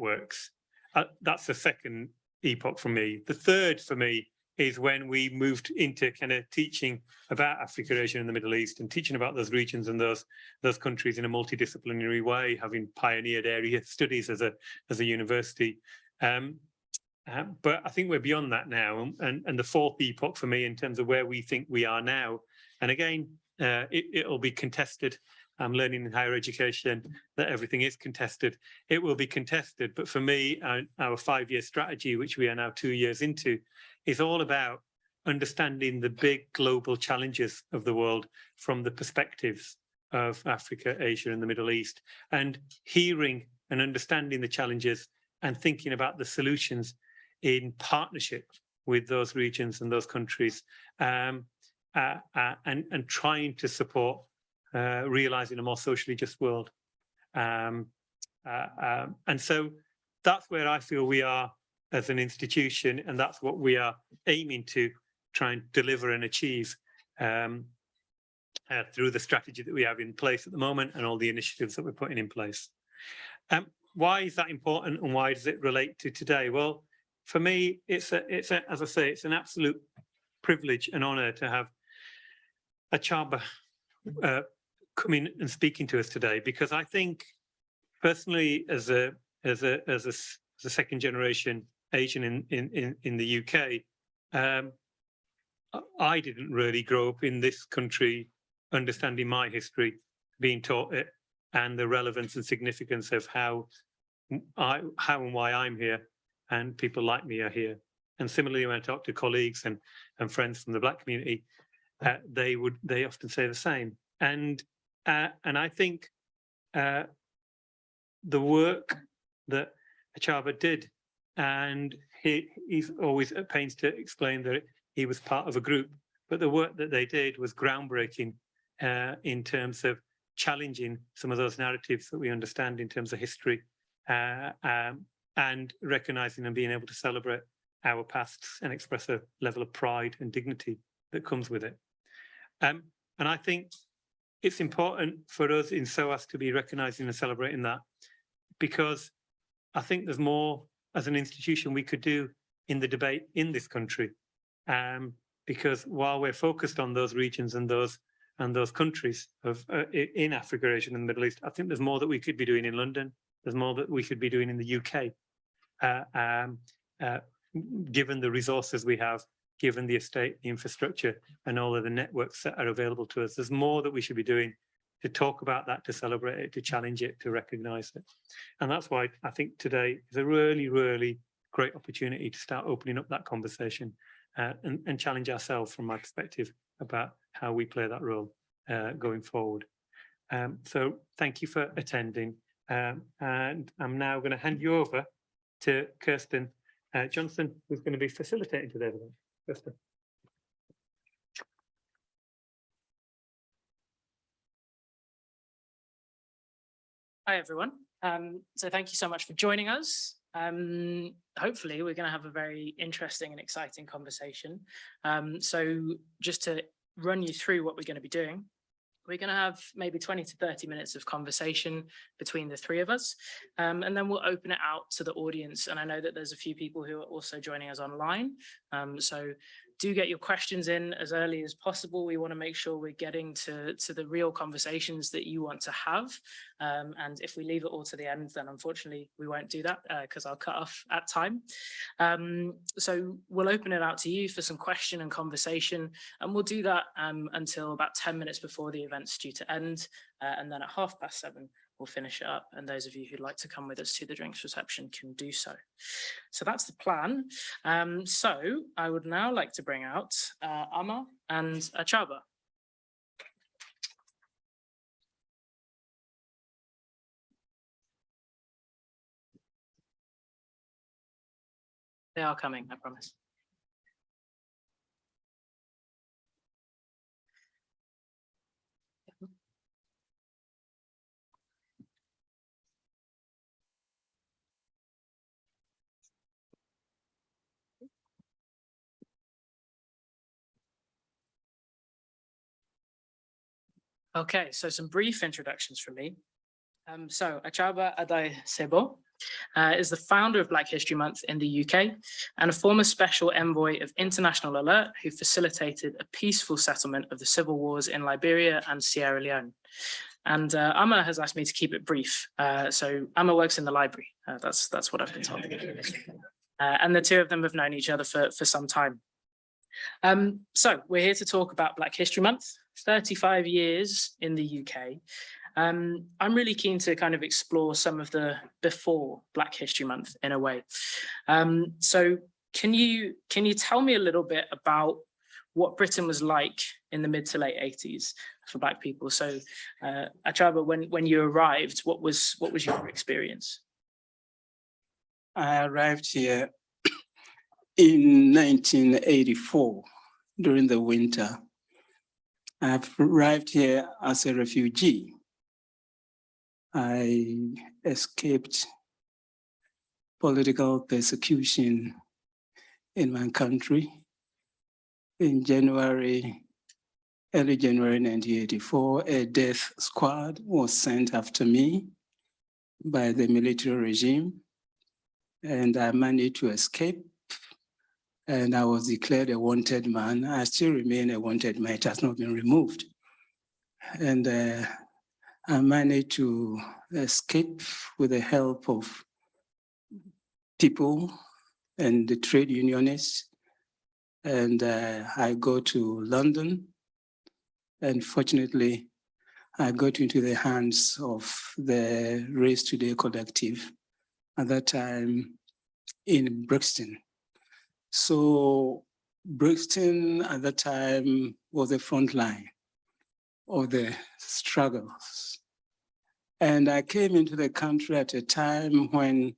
networks. Uh, that's the second epoch for me. The third for me is when we moved into kind of teaching about Africa, Asia and the Middle East and teaching about those regions and those those countries in a multidisciplinary way, having pioneered area studies as a as a university. Um, uh, but I think we're beyond that now. And, and the fourth epoch for me in terms of where we think we are now. And again, uh, it, it'll be contested. I'm learning in higher education that everything is contested. It will be contested. But for me, our, our five-year strategy, which we are now two years into, is all about understanding the big global challenges of the world from the perspectives of Africa, Asia and the Middle East and hearing and understanding the challenges and thinking about the solutions in partnership with those regions and those countries um, uh, uh, and, and trying to support uh, realizing a more socially just world. Um, uh, um, and so that's where I feel we are as an institution, and that's what we are aiming to try and deliver and achieve um, uh, through the strategy that we have in place at the moment and all the initiatives that we're putting in place. Um, why is that important and why does it relate to today? Well, for me, it's a, it's a, as I say, it's an absolute privilege and honor to have Akyaaba uh, coming and speaking to us today because I think personally as a as a as a, as a second generation Asian in in in, the UK, um, I didn't really grow up in this country understanding my history, being taught it, and the relevance and significance of how I how and why I'm here, and people like me are here. And similarly, when I talk to colleagues and and friends from the Black community, uh, they would they often say the same. And uh, and I think uh, the work that Akyaaba did, and he, he's always at pains to explain that he was part of a group, but the work that they did was groundbreaking uh, in terms of challenging some of those narratives that we understand in terms of history uh, um, and recognizing and being able to celebrate our pasts and express a level of pride and dignity that comes with it. Um, and I think it's important for us in SOAS to be recognizing and celebrating that because I think there's more as an institution we could do in the debate in this country. Um, because while we're focused on those regions and those and those countries of uh, in Africa, Asia and the Middle East, I think there's more that we could be doing in London. There's more that we could be doing in the UK, uh, um, uh, given the resources we have given the estate, the infrastructure and all of the networks that are available to us. There's more that we should be doing to talk about that, to celebrate it, to challenge it, to recognize it. And that's why I think today is a really, really great opportunity to start opening up that conversation uh, and, and, challenge ourselves from my perspective about how we play that role uh, going forward. Um, so thank you for attending. Um, and I'm now going to hand you over to Kirsten uh, Johnson, who's going to be facilitating event. Hi, everyone. Um, so thank you so much for joining us. Um, hopefully, we're going to have a very interesting and exciting conversation. Um, so just to run you through what we're going to be doing, we're going to have maybe 20 to 30 minutes of conversation between the three of us, um, and then we'll open it out to the audience. And I know that there's a few people who are also joining us online. Um, so do get your questions in as early as possible. We want to make sure we're getting to, to the real conversations that you want to have. Um, and if we leave it all to the end, then unfortunately we won't do that because uh, I'll cut off at time. Um, so we'll open it out to you for some question and conversation, and we'll do that um, until about 10 minutes before the event's due to end. Uh, and then at half past seven, we'll finish it up and those of you who'd like to come with us to the drinks reception can do so. So that's the plan. Um, so I would now like to bring out uh, Ama and Achaba. They are coming, I promise. Okay, so some brief introductions from me. Um, so Achaba Adai Sebo uh, is the founder of Black History Month in the UK and a former special envoy of International Alert who facilitated a peaceful settlement of the civil wars in Liberia and Sierra Leone. And uh, Amma has asked me to keep it brief. Uh, so Amma works in the library. Uh, that's that's what I've been told. Uh, and the two of them have known each other for, for some time. Um, so we're here to talk about Black History Month, 35 years in the UK. Um, I'm really keen to kind of explore some of the before Black History Month in a way. Um, so can you can you tell me a little bit about what Britain was like in the mid to late 80s for Black people? So uh, Akyaaba, when, when you arrived, what was what was your experience? I arrived here in 1984 during the winter. I've arrived here as a refugee. I escaped political persecution in my country. In January, early January 1984, a death squad was sent after me by the military regime and I managed to escape. And I was declared a wanted man. I still remain a wanted man. It has not been removed. And uh, I managed to escape with the help of people and the trade unionists. And uh, I go to London. And fortunately, I got into the hands of the Race Today collective at that time in Brixton. So Brixton at that time was the front line of the struggles. And I came into the country at a time when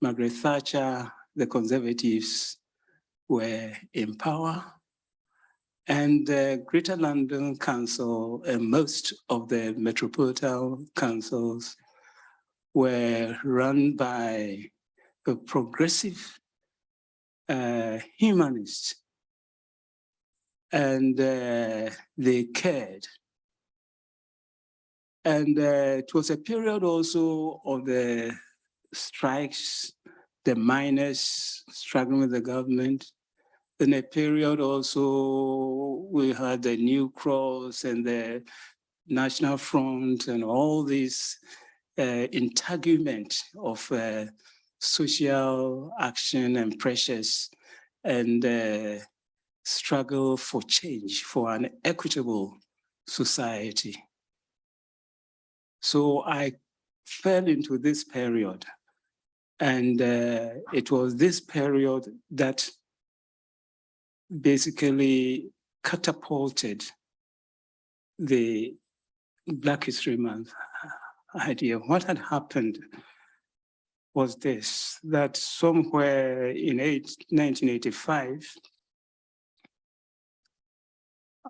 Margaret Thatcher, the conservatives were in power and the Greater London Council and most of the metropolitan councils were run by a progressive uh, humanists and uh, they cared. And uh, it was a period also of the strikes, the miners struggling with the government. In a period also, we had the New Cross and the National Front and all this uh, integument of uh, social action and pressures and uh, struggle for change, for an equitable society. So I fell into this period and uh, it was this period that basically catapulted the Black History Month idea. What had happened was this, that somewhere in 1985,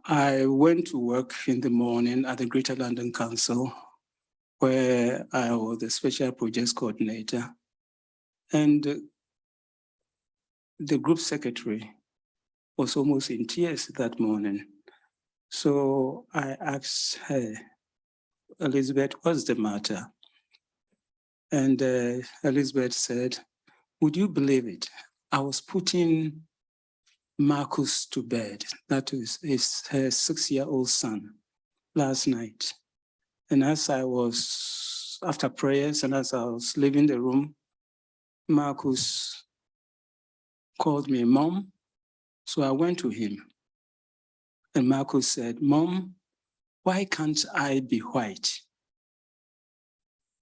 I went to work in the morning at the Greater London Council, where I was the special projects coordinator. And the group secretary was almost in tears that morning. So I asked her, Elizabeth, what's the matter? And uh, Elizabeth said, would you believe it? I was putting Marcus to bed, that is his, six-year-old son, last night. And as I was, after prayers and as I was leaving the room, Marcus called me mom. So I went to him. And Marcus said, mom, why can't I be white?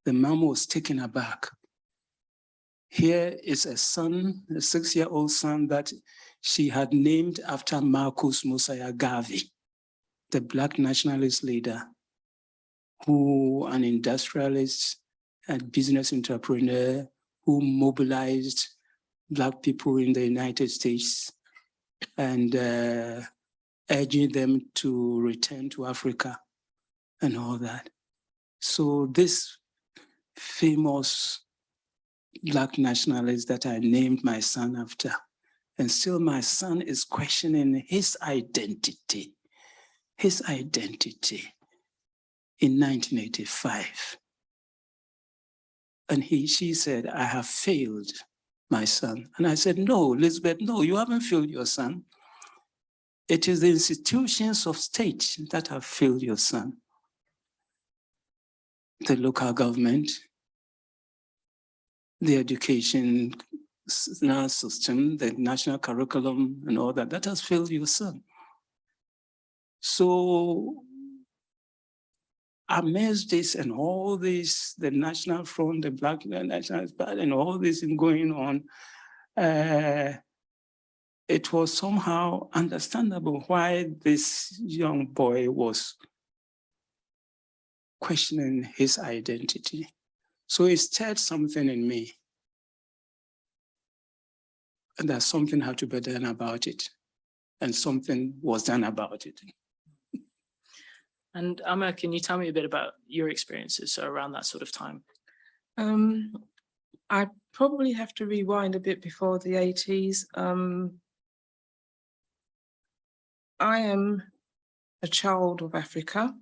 The mom was taken aback. Here is a son, a six-year-old son that she had named after Marcus Mosiah Garvey, the Black nationalist leader, who an industrialist and business entrepreneur who mobilized Black people in the United States and uh, urging them to return to Africa and all that. So this famous Black nationalist that I named my son after, and still my son is questioning his identity, his identity in 1985. And he, she said, I have failed my son. And I said, no, Elizabeth, no, you haven't failed your son. It is the institutions of state that have failed your son. The local government, the education system, the national curriculum and all that, that has failed your son. So amidst this and all this, the National Front, the Black National Party and all this is going on, uh, it was somehow understandable why this young boy was questioning his identity. So it stirred something in me. And that something had to be done about it. And something was done about it. And Amma, can you tell me a bit about your experiences so around that sort of time? Um, I probably have to rewind a bit before the eighties. Um, I am a child of Africa,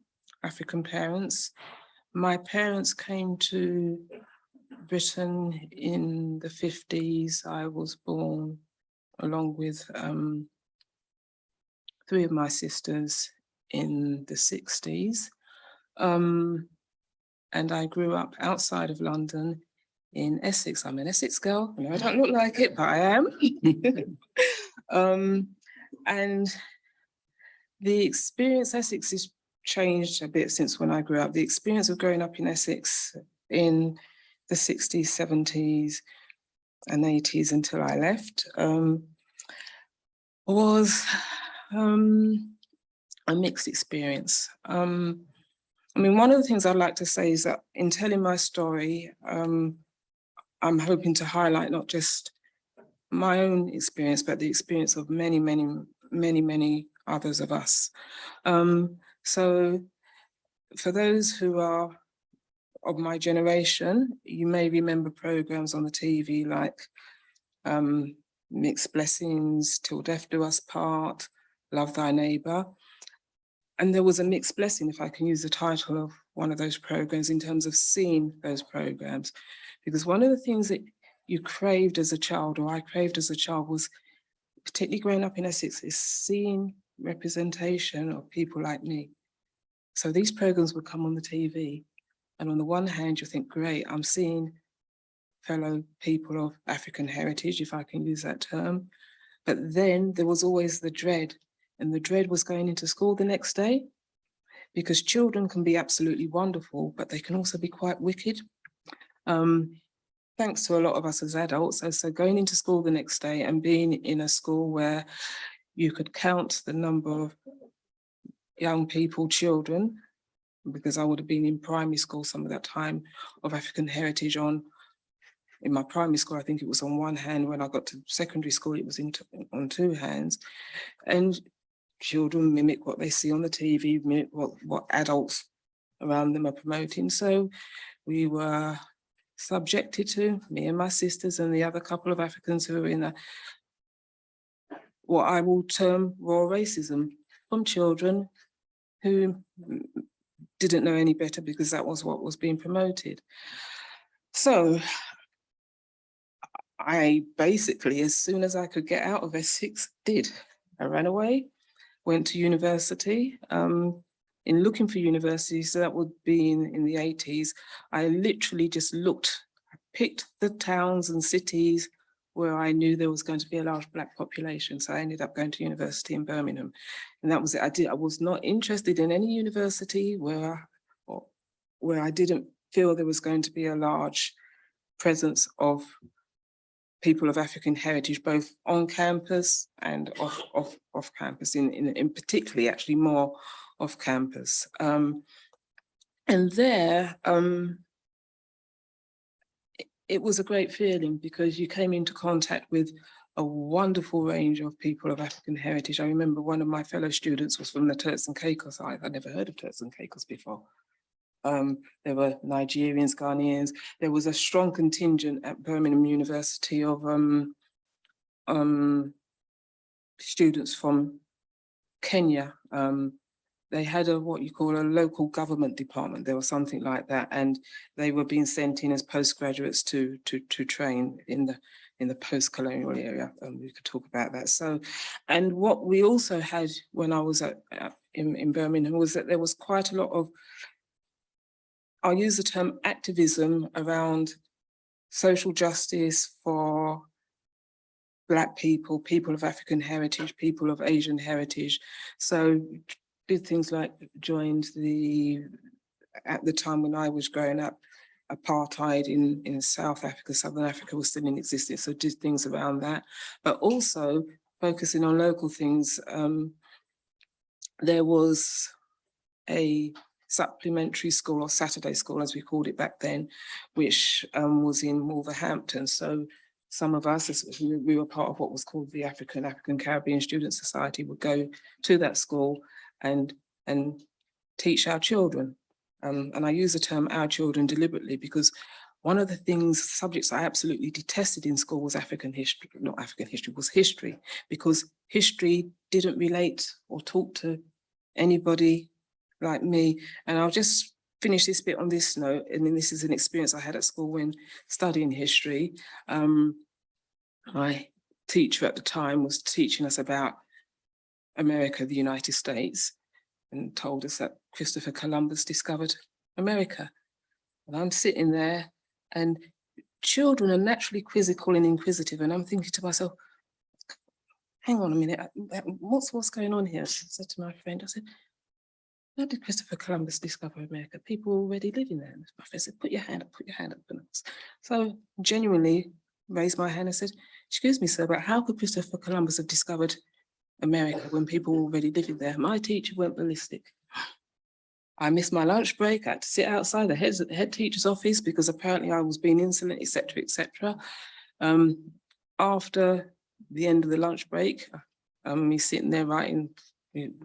African parents. My parents came to Britain in the fifties. I was born along with um, three of my sisters in the sixties. Um, and I grew up outside of London in Essex. I'm an Essex girl. I know I don't look like it, but I am. um, and the experience Essex has changed a bit since when I grew up. The experience of growing up in Essex in the 60s, 70s, and 80s until I left um, was um, a mixed experience. Um, I mean, one of the things I'd like to say is that in telling my story, um, I'm hoping to highlight not just my own experience, but the experience of many, many, many, many others of us. Um, so for those who are of my generation, you may remember programs on the TV like um, Mixed Blessings, Till Death Do Us Part, Love Thy Neighbor. And there was a mixed blessing, if I can use the title of one of those programs in terms of seeing those programs. Because one of the things that you craved as a child, or I craved as a child, was particularly growing up in Essex, is seeing representation of people like me. So these programs would come on the TV. And on the one hand, you think, great, I'm seeing fellow people of African heritage, if I can use that term. But then there was always the dread and the dread was going into school the next day because children can be absolutely wonderful, but they can also be quite wicked. Um, thanks to a lot of us as adults. So, so going into school the next day and being in a school where you could count the number of young people, children, because I would have been in primary school some of that time of African heritage on in my primary school, I think it was on one hand. When I got to secondary school, it was on two hands. And children mimic what they see on the TV, mimic what, what adults around them are promoting. So we were subjected to, me and my sisters and the other couple of Africans who were in a, what I will term raw racism from children who didn't know any better because that was what was being promoted. So I basically, as soon as I could get out of Essex, did. I ran away, went to university. Um, in looking for university, so that would be in, in the 80s, I literally just looked, I picked the towns and cities where I knew there was going to be a large black population. So I ended up going to university in Birmingham. And that was it. I did, I was not interested in any university where, where I didn't feel there was going to be a large presence of people of African heritage, both on campus and off, off, off campus, in, in, in particularly actually more off campus. Um, and there, um, it, was a great feeling because you came into contact with a wonderful range of people of African heritage. I remember one of my fellow students was from the Turks and Caicos. I, I'd never heard of Turks and Caicos before. Um, there were Nigerians, Ghanaians. There was a strong contingent at Birmingham University of um, um, students from Kenya, um, they had a what you call a local government department. There was something like that, and they were being sent in as postgraduates to to to train in the in the post-colonial area. And we could talk about that. So, and what we also had when I was at, in, in Birmingham was that there was quite a lot of I'll use the term activism around social justice for Black people, people of African heritage, people of Asian heritage. So did things like joined the, at the time when I was growing up, apartheid in, in South Africa, Southern Africa was still in existence. So did things around that, but also focusing on local things. Um, there was a supplementary school or Saturday school, as we called it back then, which um, was in Wolverhampton. So some of us, we we were part of what was called the African African Caribbean Student Society, would go to that school and and teach our children. Um, and I use the term our children deliberately because one of the things, subjects I absolutely detested in school was African history, not African history, was history, because history didn't relate or talk to anybody like me. And I'll just finish this bit on this note. And then this is an experience I had at school when studying history. Um, my teacher at the time was teaching us about America, the United States, and told us that Christopher Columbus discovered America. And I'm sitting there and children are naturally quizzical and inquisitive. And I'm thinking to myself, hang on a minute, uh, what's what's going on here? I said to my friend, I said, how did Christopher Columbus discover America? People already living there. My friend said, put your hand up, put your hand up. So genuinely raised my hand and said, excuse me, sir, but how could Christopher Columbus have discovered America when people were already living there? My teacher went ballistic. I missed my lunch break. I had to sit outside the head, head teacher's office because apparently I was being insolent, etc., etc. Um, after the end of the lunch break, um, me sitting there writing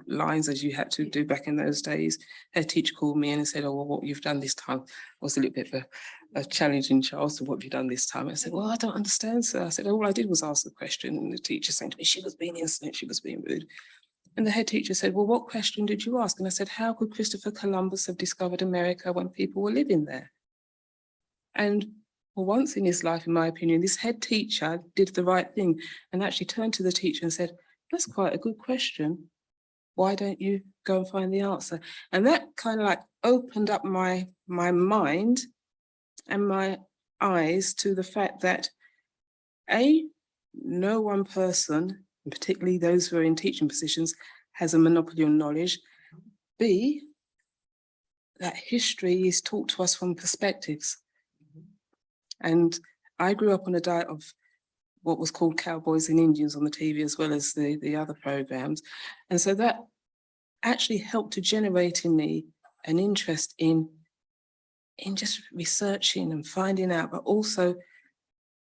lines as you had to do back in those days. Head teacher called me in and said, oh, well, what you've done this time was a little bit of a, a challenging child. So what have you done this time? I said, well, I don't understand, sir. I said, all I did was ask the question. And the teacher saying to me, she was being insolent, she was being rude. And the head teacher said, well, what question did you ask? And I said, how could Christopher Columbus have discovered America when people were living there? And for once in his life, in my opinion, this head teacher did the right thing and actually turned to the teacher and said, that's quite a good question. Why don't you go and find the answer? And that kind of like opened up my, my mind and my eyes to the fact that A, no one person, and particularly those who are in teaching positions, has a monopoly on knowledge. B, that history is taught to us from perspectives. And I grew up on a diet of what was called Cowboys and Indians on the TV as well as the, the other programs. And so that actually helped to generate in me an interest in, in just researching and finding out, but also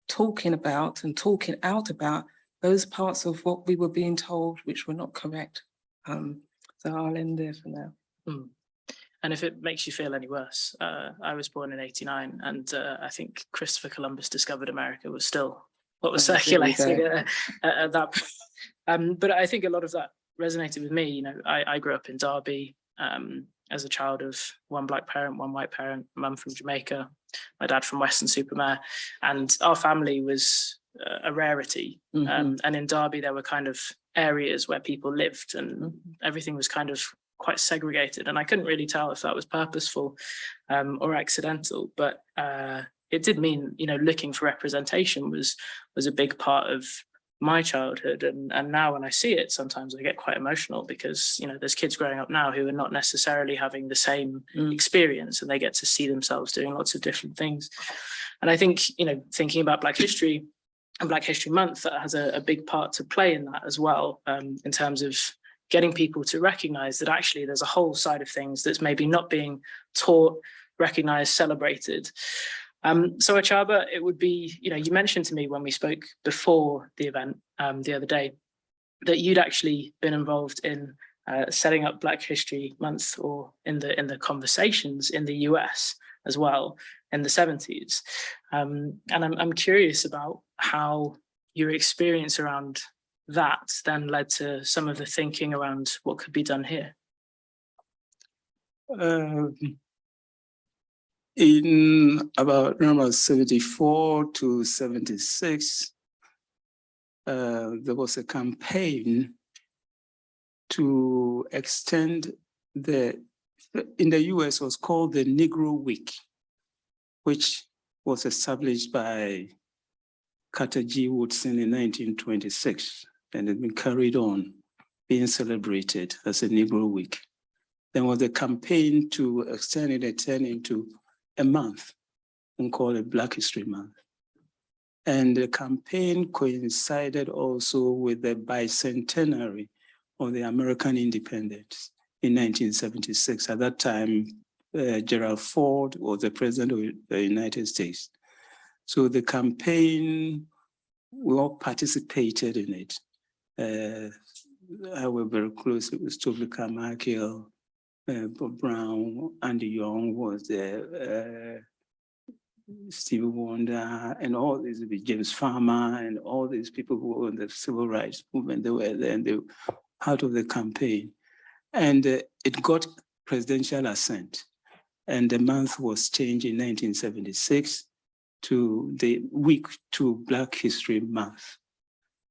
talking about and talking out about those parts of what we were being told which were not correct. Um, so I'll end there for now. And if it makes you feel any worse, uh, I was born in 89 and uh, I think Christopher Columbus discovered America was still what was Oh, circulating uh, at, at that. point. Um, but I think a lot of that resonated with me. You know, I, I grew up in Derby um, as a child of one black parent, one white parent, mum from Jamaica, my dad from Weston-super-Mare, and our family was uh, a rarity. Mhm. Um, and in Derby, there were kind of areas where people lived and Mhm. everything was kind of quite segregated. And I couldn't really tell if that was purposeful um, or accidental, but uh, it did mean, you know, looking for representation was was a big part of my childhood. And, and now when I see it, sometimes I get quite emotional because, you know, there's kids growing up now who are not necessarily having the same Mm. experience and they get to see themselves doing lots of different things. And I think, you know, thinking about Black History and Black History Month, that has a, a big part to play in that as well, um, in terms of getting people to recognize that actually there's a whole side of things that's maybe not being taught, recognized, celebrated. Um, so Akyaaba, it would be, you know, you mentioned to me when we spoke before the event um, the other day, that you'd actually been involved in uh, setting up Black History Month or in the in the conversations in the US as well in the 70s. Um, and I'm, I'm curious about how your experience around that then led to some of the thinking around what could be done here. Um, in about number 74 to 76, uh, there was a campaign to extend the, in the US was called the Negro Week, which was established by Carter G. Woodson in 1926 and has been carried on being celebrated as a Negro Week. There was a campaign to extend it and turn into a month and call it Black History Month. And the campaign coincided also with the bicentenary of the American independence in 1976. At that time, uh, Gerald Ford was the president of the United States. So the campaign, we all participated in it. Uh, I was very close with Stokely Carmichael, Bob Brown, Andy Young was there, uh, Stevie Wonder, and all these, James Farmer, and all these people who were in the civil rights movement, they were there and they were part of the campaign. And uh, it got presidential assent. And the month was changed in 1976 to the week to Black History Month.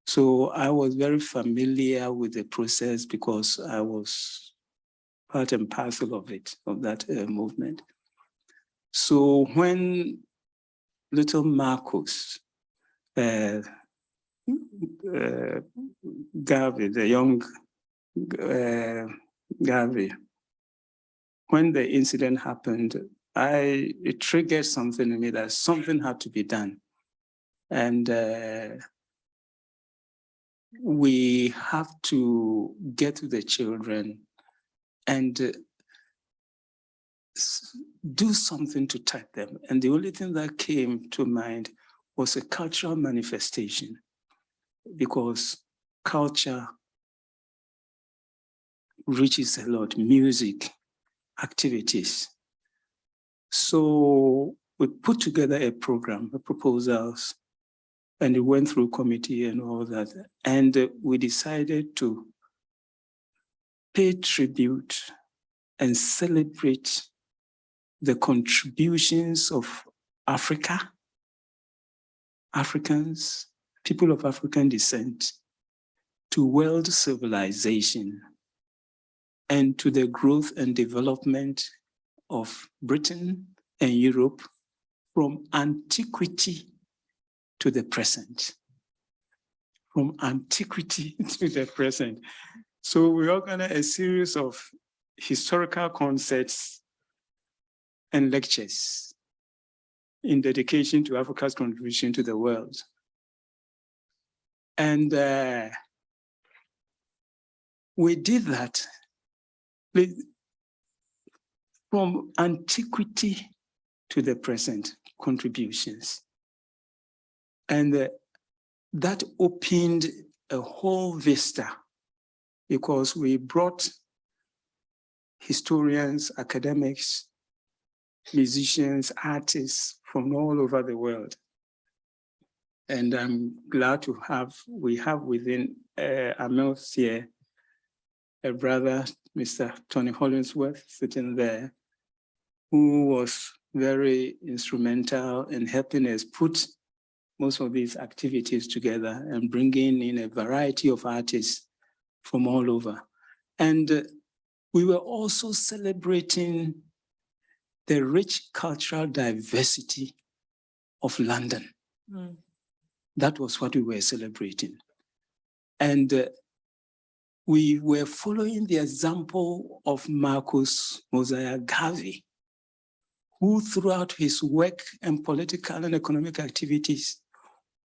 So I was very familiar with the process because I was part and parcel of it, of that uh, movement. So when little Marcus, uh, uh, Garvey, the young uh, Garvey, when the incident happened, I it triggered something in me that something had to be done. And uh, we have to get to the children and uh, do something to touch them. And the only thing that came to mind was a cultural manifestation because culture reaches a lot, music, activities. So we put together a program, a proposals, and it went through committee and all that. And we decided to pay tribute and celebrate the contributions of Africa, Africans, people of African descent, to world civilization and to the growth and development of Britain and Europe from antiquity to the present. From antiquity to the present. So we organized a series of historical concerts and lectures in dedication to Africa's contribution to the world. And uh, we did that from antiquity to the present contributions. And uh, that opened a whole vista because we brought historians, academics, musicians, artists from all over the world. And I'm glad to have, we have within uh, Amel here, a brother, Mr. Tony Hollingsworth, sitting there, who was very instrumental in helping us put most of these activities together and bringing in a variety of artists from all over. And uh, we were also celebrating the rich cultural diversity of London. Mm. That was what we were celebrating. And uh, we were following the example of Marcus Mosiah Garvey, who throughout his work and political and economic activities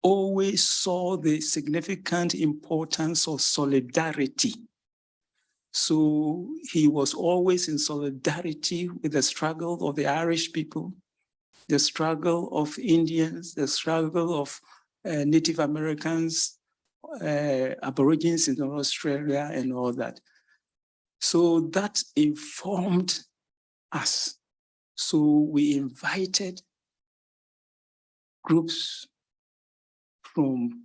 always saw the significant importance of solidarity. So he was always in solidarity with the struggle of the Irish people, the struggle of Indians, the struggle of uh, Native Americans, uh, Aborigines in Australia and all that. So that informed us. So we invited groups from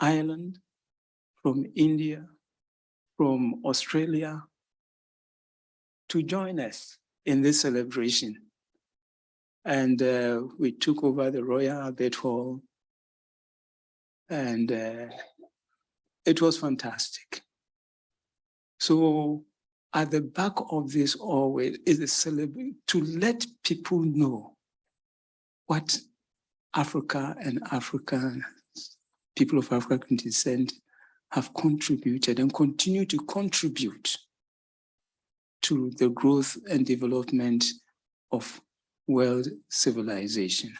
Ireland, from India, from Australia to join us in this celebration. And uh, we took over the Royal Albert Hall. And uh, it was fantastic. So at the back of this always is a celebration to let people know what Africa and African people of African descent have contributed and continue to contribute to the growth and development of world civilization.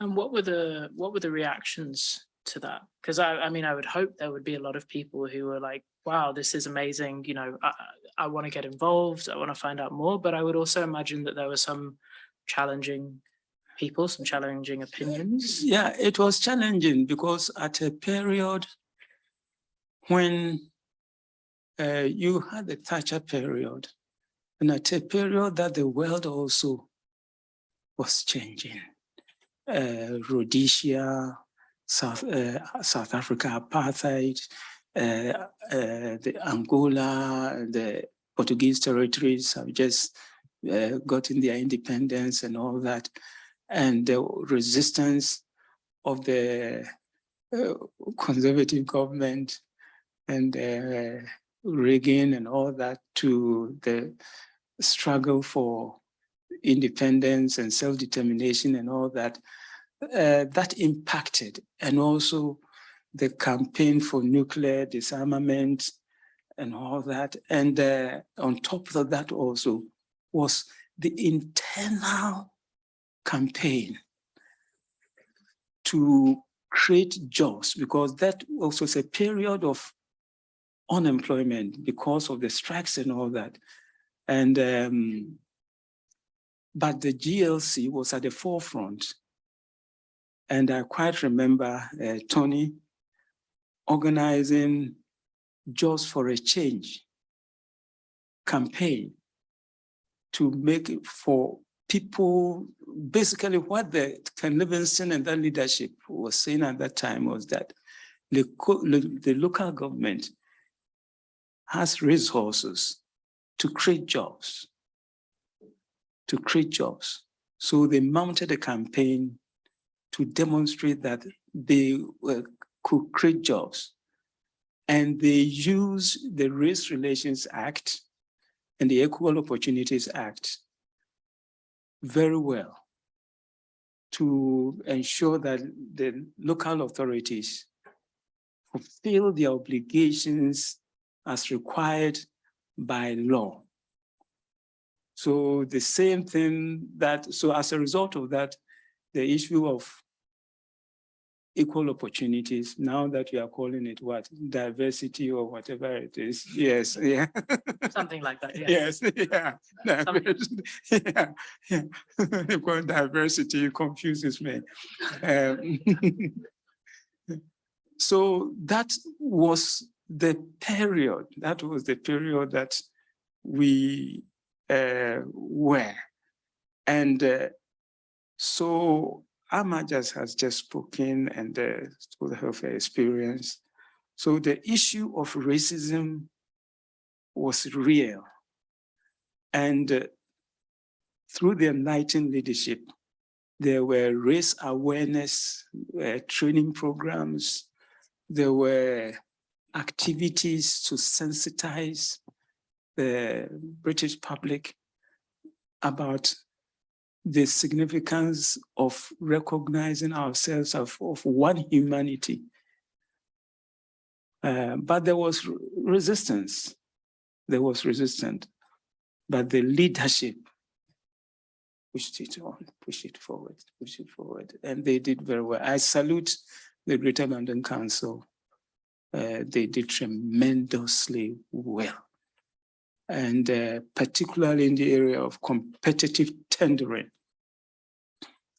And what were the what were the reactions to that? Because I, I mean, I would hope there would be a lot of people who were like, "Wow, this is amazing!" You know, I, I want to get involved. I want to find out more. But I would also imagine that there were some challenging people, some challenging opinions. Yeah, it was challenging because at a period when uh, you had the Thatcher period, and at a period that the world also was changing. Uh, Rhodesia, South, uh, South Africa apartheid, uh, uh, the Angola, the Portuguese territories have just uh, gotten their independence and all that. And the resistance of the uh, conservative government and uh, Reagan and all that to the struggle for independence and self-determination and all that, uh, that impacted. And also the campaign for nuclear disarmament and all that. And uh, on top of that also was the internal campaign to create jobs because that also was a period of unemployment because of the strikes and all that. And um, but the GLC was at the forefront. And I quite remember uh, Tony organizing Jobs for a Change campaign to make it for people, basically what the Ken Livingstone and that leadership was saying at that time was that the, the local government has resources to create jobs, to create jobs. So they mounted a campaign to demonstrate that they uh, could create jobs. And they use the Race Relations Act and the Equal Opportunities Act very well to ensure that the local authorities fulfill their obligations as required by law. So the same thing that, so as a result of that, the issue of equal opportunities, now that we are calling it what, diversity or whatever it is, yes, yeah. Something like that, yeah. Yes, yeah, diversity, yeah, yeah. Diversity confuses me. Um, So that was the period, that was the period that we uh, were. And uh, so Amma just has just spoken and uh, told her experience. So the issue of racism was real. And uh, through the enlightened leadership, there were race awareness uh, training programs. There were activities to sensitize the British public about the significance of recognizing ourselves of, of one humanity. Uh, but there was resistance. There was resistance, but the leadership pushed it on, pushed it forward, pushed it forward, and they did very well. I salute the Greater London Council. Uh, they did tremendously well. And uh, particularly in the area of competitive tendering.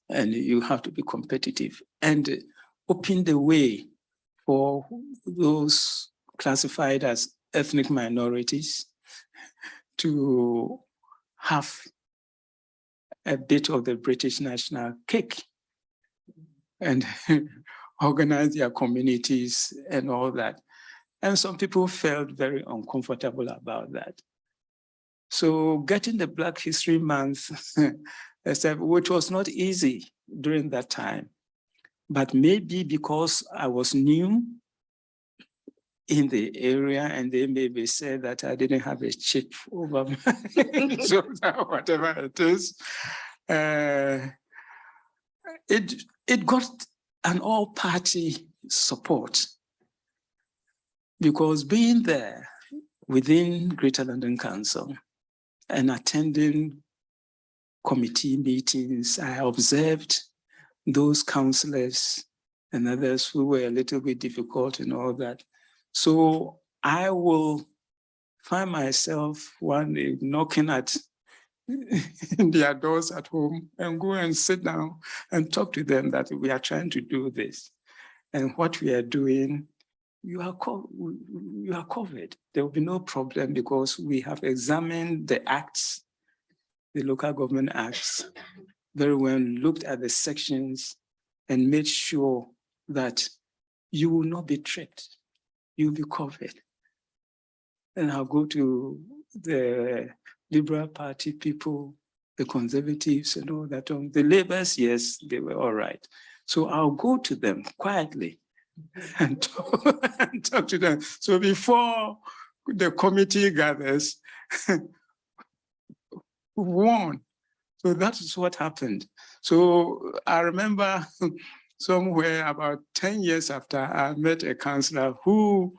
And you have to be competitive and open the way for those classified as ethnic minorities to have a bit of the British national cake and organize their communities and all that. And some people felt very uncomfortable about that. So getting the Black History Month, which was not easy during that time, but maybe because I was new in the area and they maybe said that I didn't have a chip over my shoulder, whatever it is. Uh, it, it got an all-party support because being there within Greater London Council and attending committee meetings, I observed those councillors and others who were a little bit difficult and all that. So I will find myself one day knocking at their doors at home and go and sit down and talk to them that we are trying to do this. And what we are doing, you are, you are covered. There will be no problem because we have examined the acts, the local government acts, very well, looked at the sections and made sure that you will not be tricked. You'll be covered. And I'll go to the Liberal Party people, the conservatives and all that. Um, The Labours, yes, they were all right. So I'll go to them quietly and talk, and talk to them. So before the committee gathers, one. So that is what happened. So I remember somewhere about 10 years after I met a councillor who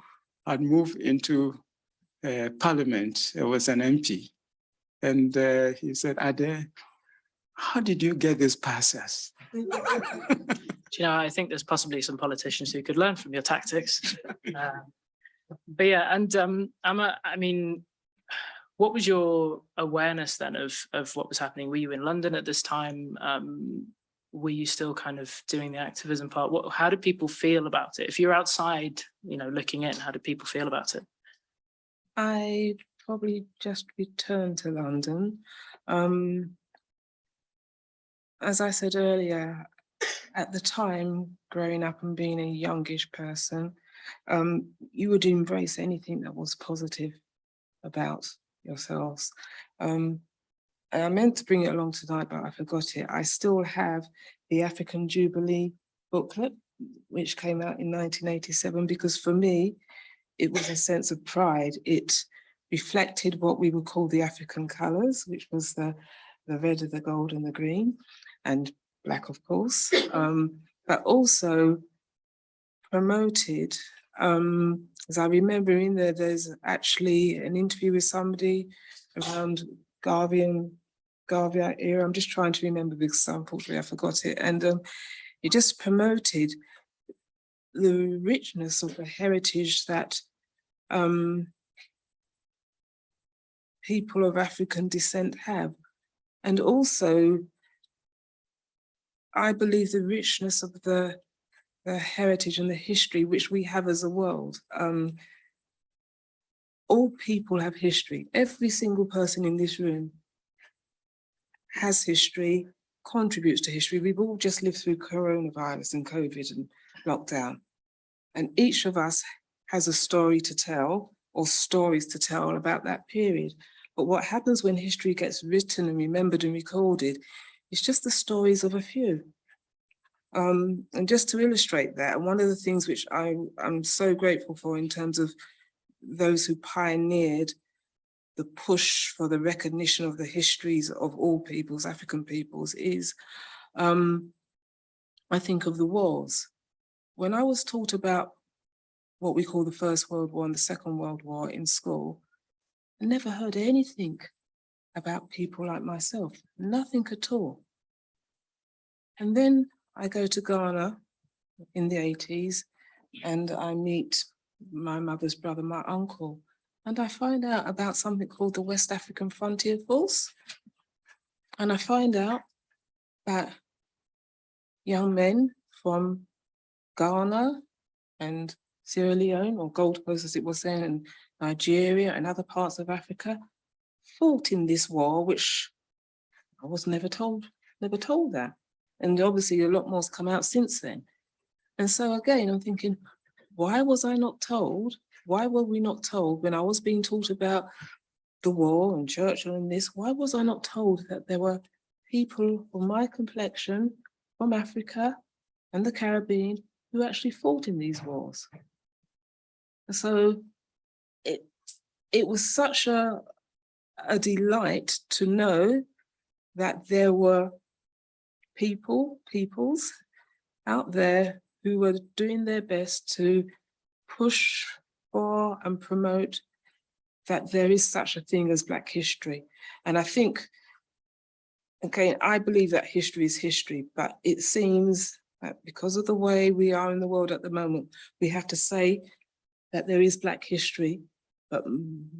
had moved into uh, parliament, it was an MP. And uh, he said, Ade, how did you get these passes? Do you know, I think there's possibly some politicians who could learn from your tactics. Uh, But yeah, and um, I'm a, I mean, what was your awareness then of, of what was happening? Were you in London at this time? Um, were you still kind of doing the activism part? What, how did people feel about it? If you're outside, you know, looking in, how did people feel about it? I probably just returned to London. Um, as I said earlier, at the time, growing up and being a youngish person, um, you would embrace anything that was positive about yourselves. Um, I meant to bring it along tonight, but I forgot it. I still have the African Jubilee booklet, which came out in 1987, because for me, it was a sense of pride. It reflected what we would call the African colours, which was the, the red, the gold and the green, and black, of course, um, but also promoted, um, as I remember in there, there's actually an interview with somebody around Garvian, Garvia era. I'm just trying to remember because unfortunately I forgot it. And um, it just promoted the richness of the heritage that um, people of African descent have. And also, I believe the richness of the, the heritage and the history which we have as a world. Um, all people have history. Every single person in this room has history, contributes to history. We've all just lived through coronavirus and COVID and lockdown. And each of us has a story to tell or stories to tell about that period. But what happens when history gets written and remembered and recorded is just the stories of a few. Um, and just to illustrate that, one of the things which I, I'm so grateful for in terms of those who pioneered the push for the recognition of the histories of all peoples, African peoples, is um, I think of the wars. When I was taught about what we call the First World War and the Second World War in school, I never heard anything about people like myself, nothing at all. And then I go to Ghana in the 80s and I meet my mother's brother, my uncle, and I find out about something called the West African Frontier Force. And I find out that young men from Ghana and Sierra Leone or Gold Coast as it was then, and Nigeria and other parts of Africa fought in this war, which I was never told, never told that. And obviously a lot more's come out since then. And so again, I'm thinking, why was I not told? Why were we not told when I was being taught about the war and Churchill and this, why was I not told that there were people of my complexion from Africa and the Caribbean who actually fought in these wars? So it, it was such a, a delight to know that there were people, peoples out there who were doing their best to push for and promote that there is such a thing as Black history. And I think, okay, I believe that history is history, but it seems that because of the way we are in the world at the moment, we have to say that there is Black history. But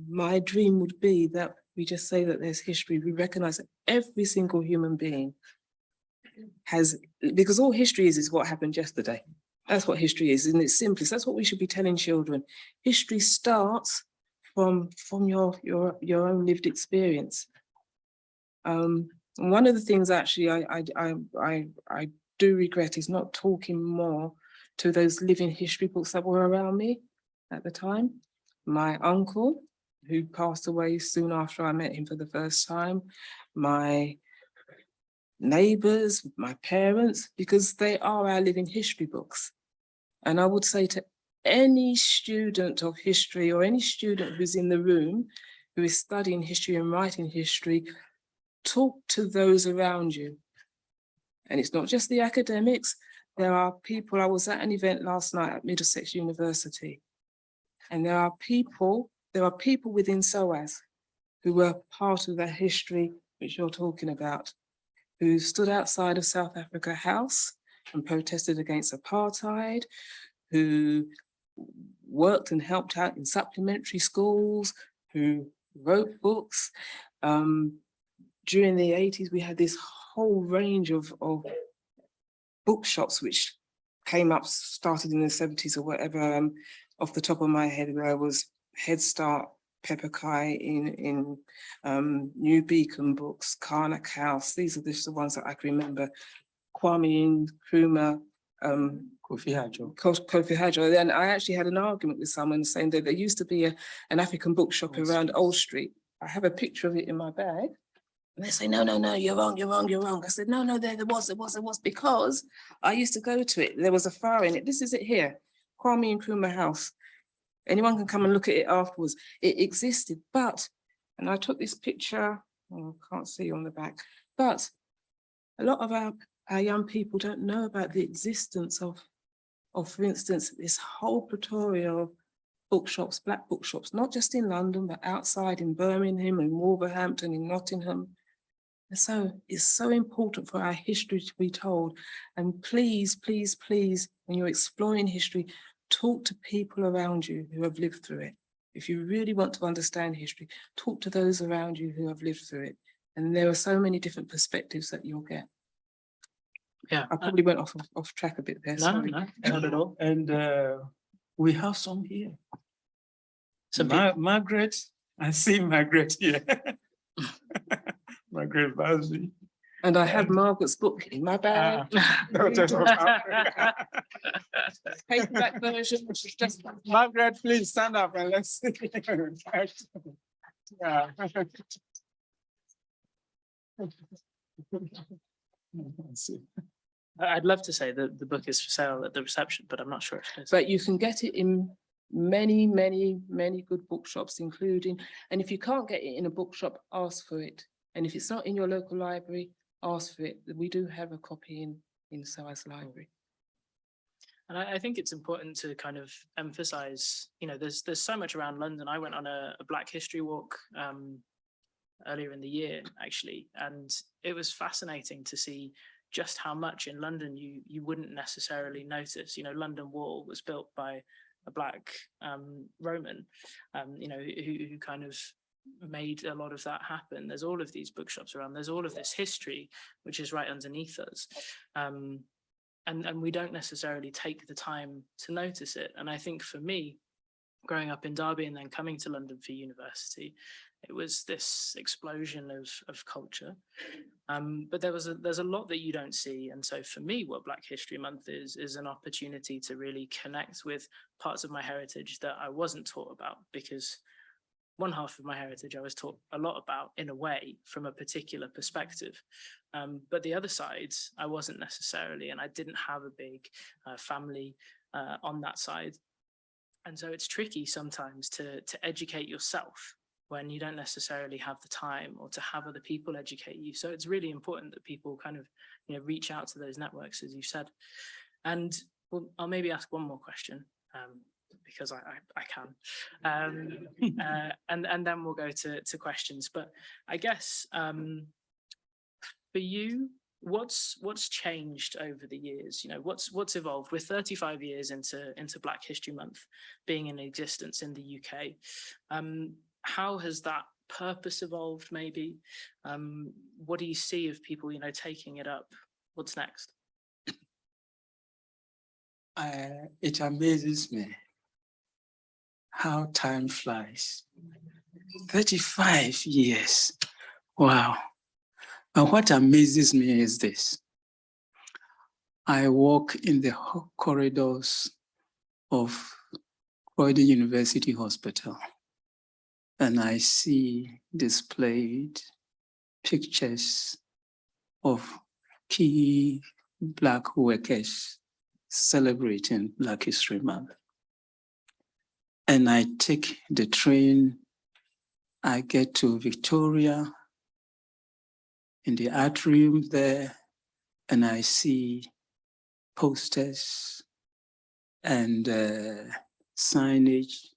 my dream would be that we just say that there's history. We recognize that every single human being has, because all history is, is what happened yesterday. That's what history is, in its simplest. That's what we should be telling children. History starts from, from your, your, your own lived experience. Um, one of the things actually I, I, I, I, I do regret is not talking more to those living history books that were around me at the time. My uncle, who passed away soon after I met him for the first time, my neighbors, my parents, because they are our living history books. And I would say to any student of history or any student who's in the room who is studying history and writing history, talk to those around you. And it's not just the academics. There are people, I was at an event last night at Middlesex University. And there are people, there are people within SOAS who were part of that history which you're talking about, who stood outside of South Africa House and protested against apartheid, who worked and helped out in supplementary schools, who wrote books. Um, during the 80s, we had this whole range of, of bookshops which came up, started in the 70s or whatever. Um, off the top of my head, there was Head Start, Pepper Kai in, in um, New Beacon books, Karnak House. These are just the ones that I can remember. Kwame Nkrumah, um, Kofi Hajo. Kofi Hajo. Then I actually had an argument with someone saying that there used to be a, an African bookshop around. Old Street. I have a picture of it in my bag. And they say, no, no, no, you're wrong, you're wrong, you're wrong. I said, no, no, there, there was, there was, there was, because I used to go to it. There was a fire in it. This is it here, Kwame Nkrumah House. Anyone can come and look at it afterwards. It existed, but, and I took this picture, oh, can't see on the back, but a lot of our, our young people don't know about the existence of, of, for instance, this whole plethora of bookshops, black bookshops, not just in London, but outside in Birmingham and Wolverhampton, in Nottingham. And so it's so important for our history to be told. And please, please, please, when you're exploring history, talk to people around you who have lived through it. If you really want to understand history, talk to those around you who have lived through it. And there are so many different perspectives that you'll get. Yeah. I probably went off, off track a bit there, No, sorry. no, not at all. And uh, we have some here. So Ma- Margaret, I see Margaret here. Margaret Busby. And I have um, Margaret's book in my bag. Daughters of Africa. Paperback version, which is just. Margaret, please stand up and let's. see. Yeah. Let's see. I- I'd love to say that the book is for sale at the reception, but I'm not sure if it is. But you can get it in many, many, many good bookshops, including, and if you can't get it in a bookshop, ask for it. And if it's not in your local library, ask for it. We do have a copy in, in SOAS Library. And I, I think it's important to kind of emphasize, you know, there's, there's so much around London. I went on a, a Black History Walk um, earlier in the year, actually, and it was fascinating to see just how much in London you, you wouldn't necessarily notice. You know, London Wall was built by a Black um, Roman, um, you know, who, who kind of made a lot of that happen. There's all of these bookshops around. There's all of this history, which is right underneath us. Um, and, and we don't necessarily take the time to notice it. And I think for me, growing up in Derby and then coming to London for university, it was this explosion of, of culture. Um, but there was a, there's a lot that you don't see. And so for me, what Black History Month is, is an opportunity to really connect with parts of my heritage that I wasn't taught about because one half of my heritage I was taught a lot about in a way from a particular perspective. Um, but the other sides I wasn't necessarily, and I didn't have a big uh, family uh, on that side. And so it's tricky sometimes to, to educate yourself when you don't necessarily have the time or to have other people educate you. So it's really important that people kind of, you know, reach out to those networks, as you said. And well, I'll maybe ask one more question. Um, because I, I, I can. Um, uh, and, and then we'll go to, to questions. But I guess um, for you, what's what's changed over the years? You know, what's what's evolved? We're 35 years into, into Black History Month being in existence in the UK. Um, how has that purpose evolved maybe? Um, what do you see of people, you know, taking it up? What's next? Uh, it amazes me how time flies. 35 years. Wow. And what amazes me is this. I walk in the corridors of Croydon University Hospital and I see displayed pictures of key Black workers celebrating Black History Month. And I take the train, I get to Victoria. In the atrium there, and I see posters. And uh, signage,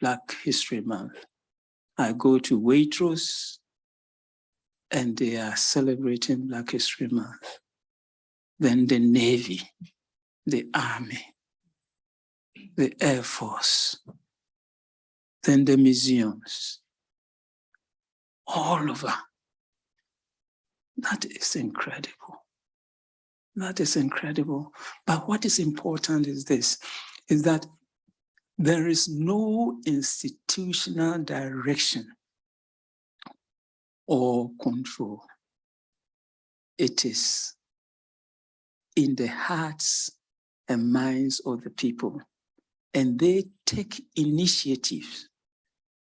Black History Month. I go to Waitrose, and they are celebrating Black History Month. Then the Navy, the Army, the Air Force, then the museums, all over. That is incredible. That is incredible. But what is important is this, is that there is no institutional direction or control. It is in the hearts and minds of the people and they take initiatives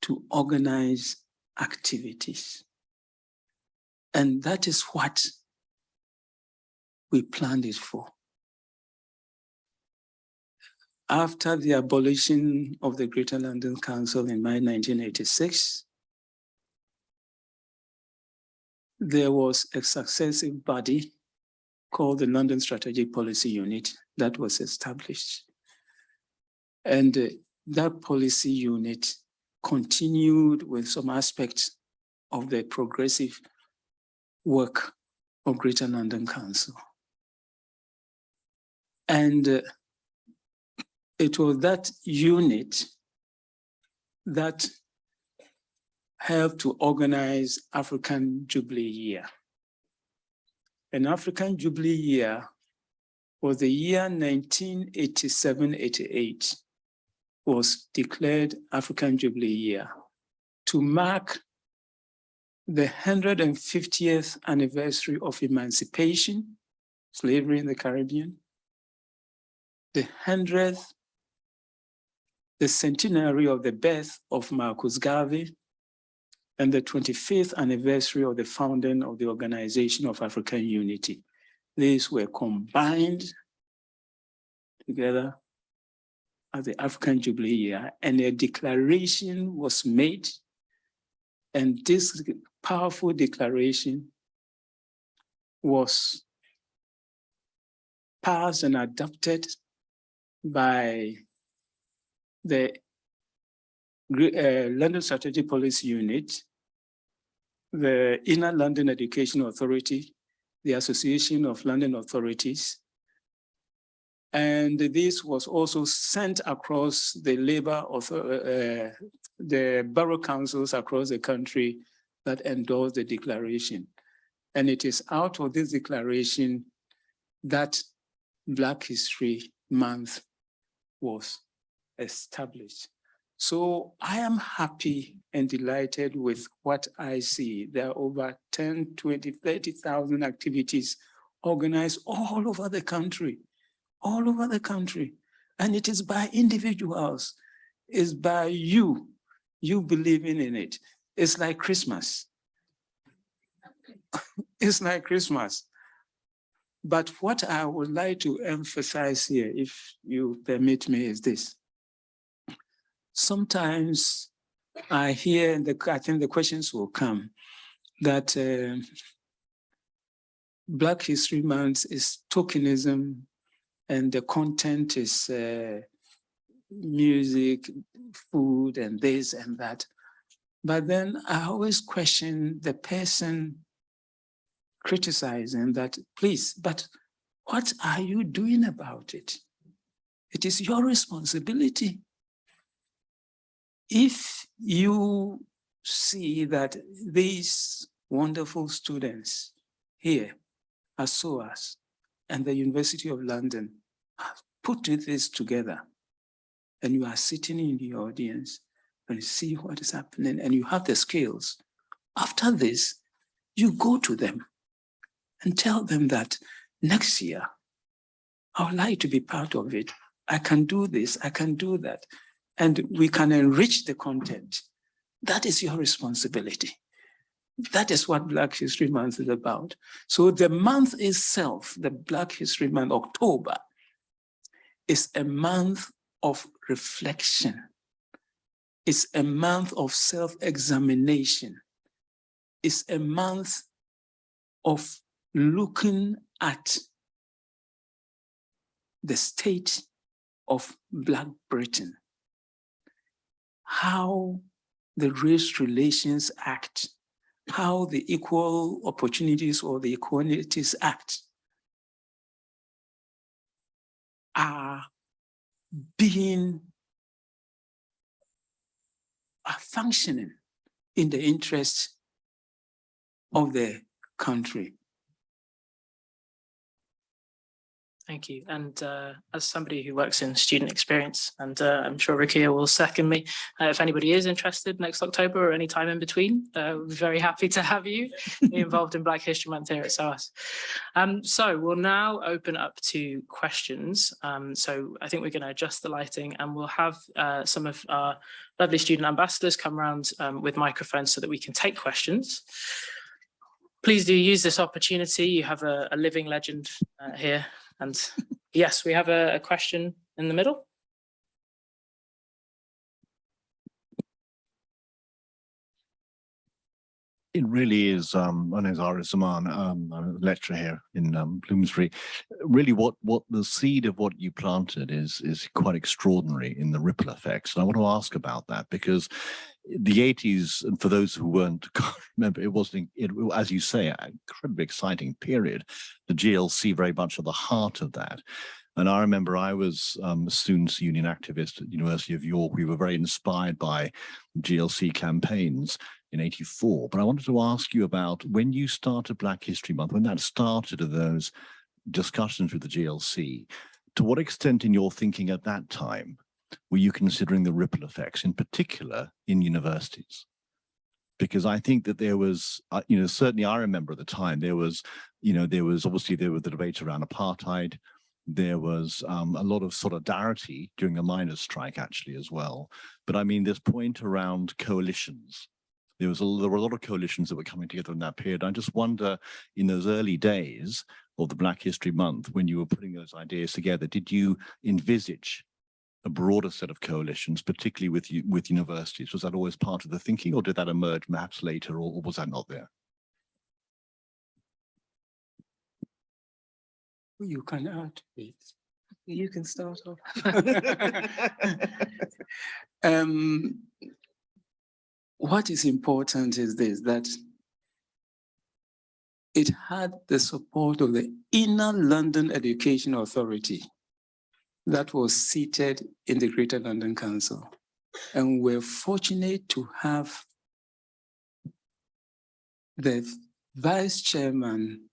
to organize activities. And that is what we planned it for. After the abolition of the Greater London Council in May 1986, there was a successive body called the London Strategic Policy Unit that was established. And uh, that policy unit continued with some aspects of the progressive work of Greater London Council. And uh, it was that unit that helped to organize African Jubilee Year. An African Jubilee Year was the year 1987-88 was declared African Jubilee Year to mark the 150th anniversary of emancipation, slavery in the Caribbean, the 100th, the centenary of the birth of Marcus Garvey, and the 25th anniversary of the founding of the Organization of African Unity. These were combined together as the African Jubilee year, and a declaration was made. And this powerful declaration was passed and adopted by the uh, London Strategic Policy Unit, the Inner London Education Authority, the Association of London Authorities, and this was also sent across the labor of uh, the borough councils across the country that endorsed the declaration. And it is out of this declaration that Black History Month was established. So I am happy and delighted with what I see. There are over 10, 20, 30,000 activities organized all over the country all over the country. And it is by individuals, it's by you. you believing in it. It's like Christmas. It's like Christmas. But what I would like to emphasize here, if you permit me, is this. Sometimes I hear, the, I think the questions will come, that uh, Black History Month is tokenism and the content is uh, music, food, and this and that. But then I always question the person criticizing that, please, but what are you doing about it? It is your responsibility. If you see that these wonderful students here at SOAS and the University of London have put this together, and you are sitting in the audience and see what is happening and you have the skills, after this, you go to them and tell them that next year, I would like to be part of it. I can do this, I can do that. And we can enrich the content. That is your responsibility. That is what Black History Month is about. So the month itself, the Black History Month, October, is a month of reflection. It's a month of self-examination. It's a month of looking at the state of Black Britain, how the Race Relations Act, how the Equal Opportunities or the Equalities Act are being are functioning in the interest of the country. Thank you. And uh, as somebody who works in student experience, and uh, I'm sure Rukia will second me, uh, if anybody is interested next October or any time in between, uh, we're very happy to have you involved in Black History Month here at SOAS. Um, so we'll now open up to questions. Um, so I think we're going to adjust the lighting and we'll have uh, some of our lovely student ambassadors come around um, with microphones so that we can take questions. Please do use this opportunity. You have a, a living legend uh, here and yes, we have a, a question in the middle. It really is. Um, my name is Ari Zaman. Um, I'm a lecturer here in um, Bloomsbury. Really, what what the seed of what you planted is is quite extraordinary in the ripple effects. And I want to ask about that because the 80s, and for those who weren't remember, it wasn't, it, as you say, an incredibly exciting period. The GLC very much at the heart of that. And I remember I was um, a students union activist at University of York. We were very inspired by GLC campaigns in 84. But I wanted to ask you about when you started Black History Month, when that started of those discussions with the GLC, to what extent in your thinking at that time were you considering the ripple effects, in particular in universities? Because I think that there was, uh, you know, certainly I remember at the time there was, you know, there was obviously there was the debate around apartheid. There was um, a lot of solidarity during the miners' strike actually as well. But I mean, this point around coalitions. There was a, there were a lot of coalitions that were coming together in that period. I just wonder, in those early days of the Black History Month, when you were putting those ideas together, did you envisage a broader set of coalitions, particularly with with universities? Was that always part of the thinking, or did that emerge perhaps later, or, or was that not there? You can add, please. You can start off. um, what is important is this, that it had the support of the Inner London Education Authority that was seated in the Greater London Council. And we're fortunate to have the vice chairman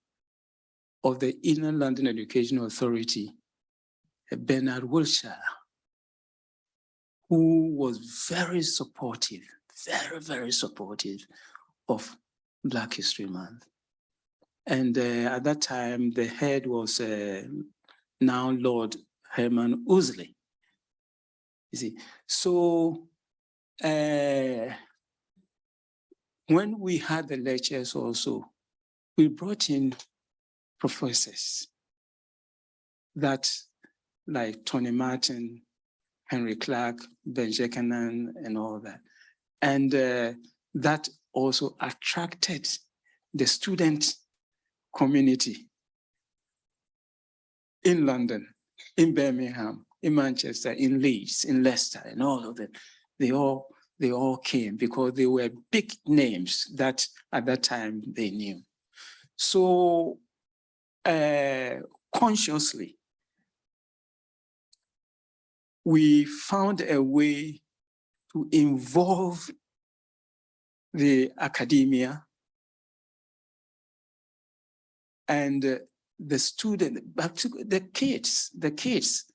of the Inner London Education Authority, Bernard Wilshire, who was very supportive, very, very supportive of Black History Month. And uh, at that time, the head was uh, now Lord Herman Ouseley. You see, so uh, when we had the lectures also, we brought in professors that like Tony Martin, Henrik Clarke, Ben Jekanan, and all that. And uh, that also attracted the student community in London, in Birmingham, in Manchester, in Leeds, in Leicester, and all of them. They all they all came because they were big names that at that time they knew. So uh, consciously, we found a way to involve the academia and uh, the student, but the kids, the kids,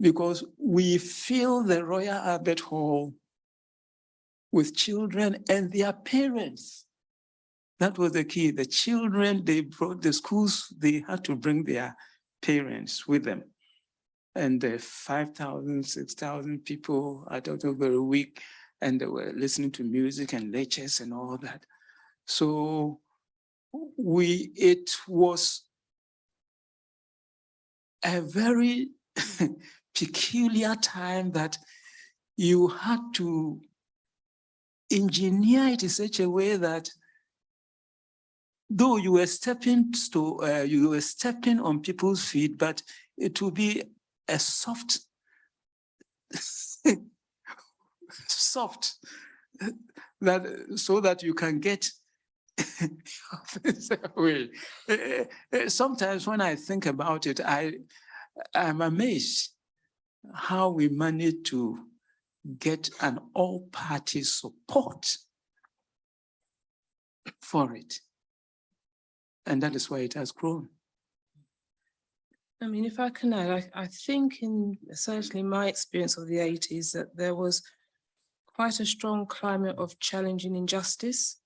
because we fill the Royal Albert Hall with children and their parents. That was the key. The children, they brought the schools, they had to bring their parents with them. And the 5,000, 6,000 people, I don't know, very week, and they were listening to music and lectures and all that. So we, it was a very peculiar time that you had to engineer it in such a way that though you were stepping to, uh, you were stepping on people's feet, but it would be a soft, soft, that so that you can get away. Uh, uh, Sometimes when I think about it, I I'm amazed how we managed to get an all-party support for it. And that is why it has grown. I mean, if I can add, I, I think in certainly my experience of the eighties that there was quite a strong climate of challenging injustice.